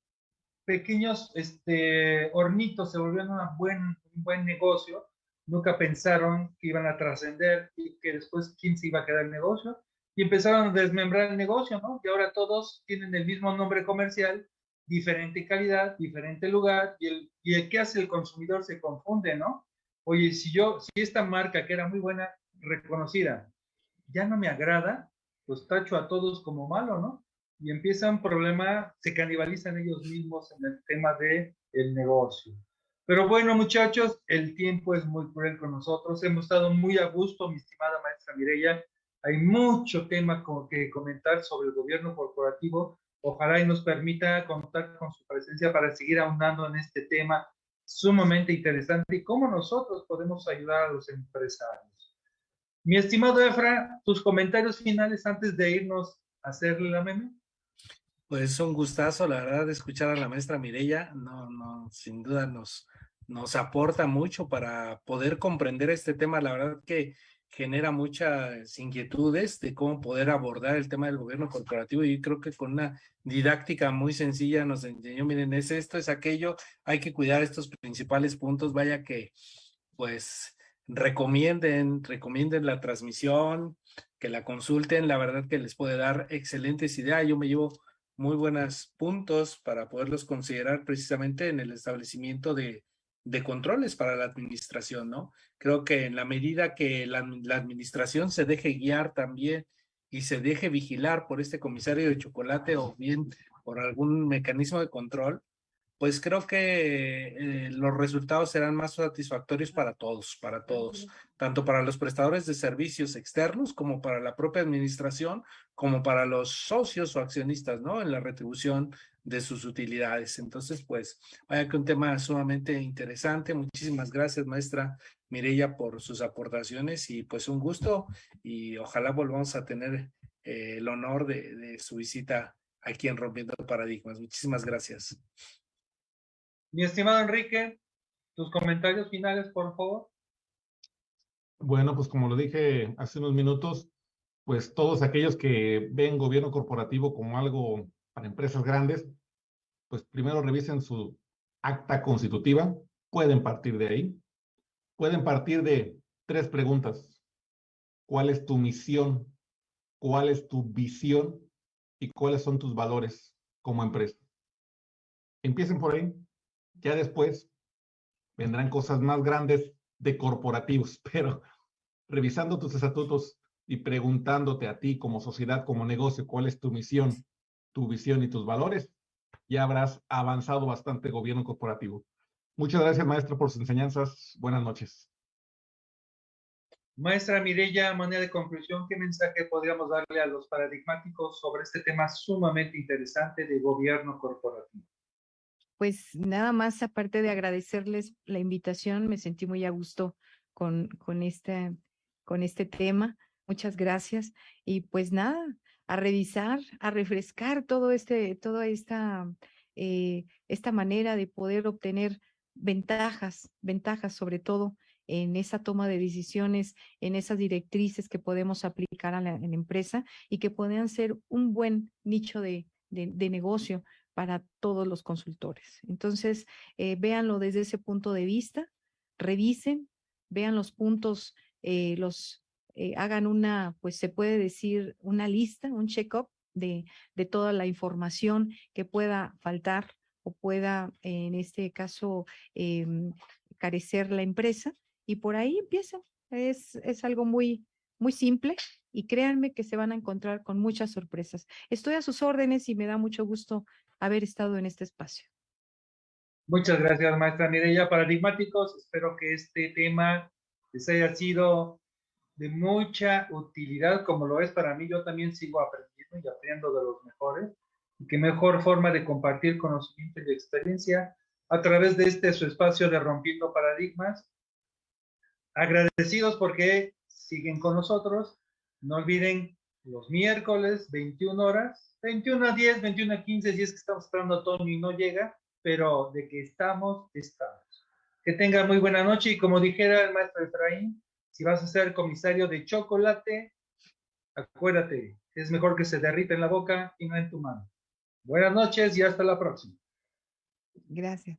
Pequeños este, hornitos se volvieron un buen, un buen negocio. Nunca pensaron que iban a trascender y que después quién se iba a quedar el negocio. Y empezaron a desmembrar el negocio, ¿no? Y ahora todos tienen el mismo nombre comercial, diferente calidad, diferente lugar. Y el, y el que hace el consumidor se confunde, ¿no? Oye, si yo, si esta marca que era muy buena, reconocida, ya no me agrada, pues tacho a todos como malo, ¿no? Y empieza un problema, se canibalizan ellos mismos en el tema de el negocio. Pero bueno, muchachos, el tiempo es muy cruel con nosotros. Hemos estado muy a gusto, mi estimada maestra Mireya. Hay mucho tema que comentar sobre el gobierno corporativo. Ojalá y nos permita contar con su presencia para seguir ahondando en este tema sumamente interesante y cómo nosotros podemos ayudar a los empresarios. Mi estimado Efra, tus comentarios finales antes de irnos a hacerle la meme.
Pues un gustazo, la verdad, de escuchar a la maestra Mireya. No, no, sin duda nos, nos aporta mucho para poder comprender este tema. La verdad que genera muchas inquietudes de cómo poder abordar el tema del gobierno corporativo y creo que con una didáctica muy sencilla nos enseñó, miren, es esto, es aquello, hay que cuidar estos principales puntos, vaya que pues recomienden, recomienden la transmisión, que la consulten, la verdad que les puede dar excelentes ideas. Yo me llevo muy buenos puntos para poderlos considerar precisamente en el establecimiento de, de controles para la administración, ¿no? Creo que en la medida que la, la, administración se deje guiar también y se deje vigilar por este comisario de chocolate o bien por algún mecanismo de control, pues creo que eh, los resultados serán más satisfactorios para todos, para todos, tanto para los prestadores de servicios externos como para la propia administración, como para los socios o accionistas, ¿no? En la retribución de sus utilidades. Entonces, pues, vaya que un tema sumamente interesante. Muchísimas gracias, maestra Mireya, por sus aportaciones y pues un gusto y ojalá volvamos a tener eh, el honor de, de su visita aquí en Rompiendo Paradigmas. Muchísimas gracias.
Mi estimado Enrique, tus comentarios finales, por favor.
Bueno, pues como lo dije hace unos minutos, pues todos aquellos que ven gobierno corporativo como algo para empresas grandes, pues primero revisen su acta constitutiva, pueden partir de ahí, pueden partir de tres preguntas. ¿Cuál es tu misión? ¿Cuál es tu visión? ¿Y cuáles son tus valores como empresa? Empiecen por ahí. Ya después vendrán cosas más grandes de corporativos, pero revisando tus estatutos y preguntándote a ti como sociedad, como negocio, cuál es tu misión, tu visión y tus valores, ya habrás avanzado bastante gobierno corporativo. Muchas gracias, maestro, por sus enseñanzas. Buenas noches.
Maestra Mireya, manera de conclusión, ¿qué mensaje podríamos darle a los paradigmáticos sobre este tema sumamente interesante de gobierno corporativo?
Pues nada más, aparte de agradecerles la invitación, me sentí muy a gusto con, con, este, con este tema. Muchas gracias. Y pues nada, a revisar, a refrescar todo este, toda esta, eh, esta manera de poder obtener ventajas, ventajas sobre todo en esa toma de decisiones, en esas directrices que podemos aplicar a la, empresa y que puedan ser un buen nicho de, de negocio para todos los consultores. Entonces, eh, véanlo desde ese punto de vista, revisen, vean los puntos, eh, los eh, hagan una, pues se puede decir, una lista, un check-up de, de toda la información que pueda faltar o pueda, en este caso, em, carecer la empresa. Y por ahí empieza. Es, es algo muy, muy simple y créanme que se van a encontrar con muchas sorpresas. Estoy a sus órdenes y me da mucho gusto haber estado en este espacio.
Muchas gracias, maestra Mireya. Paradigmáticos, espero que este tema les haya sido de mucha utilidad, como lo es para mí. Yo también sigo aprendiendo y aprendiendo de los mejores. Y qué mejor forma de compartir conocimiento y experiencia a través de este su espacio de Rompiendo Paradigmas. Agradecidos porque siguen con nosotros. No olviden los miércoles, 21 horas, 21 a 10, 21 a 15, si es que estamos esperando a y no llega, pero de que estamos, estamos. Que tenga muy buena noche y como dijera el maestro Efraín, si vas a ser comisario de chocolate, acuérdate, es mejor que se derrita en la boca y no en tu mano. Buenas noches y hasta la próxima.
Gracias.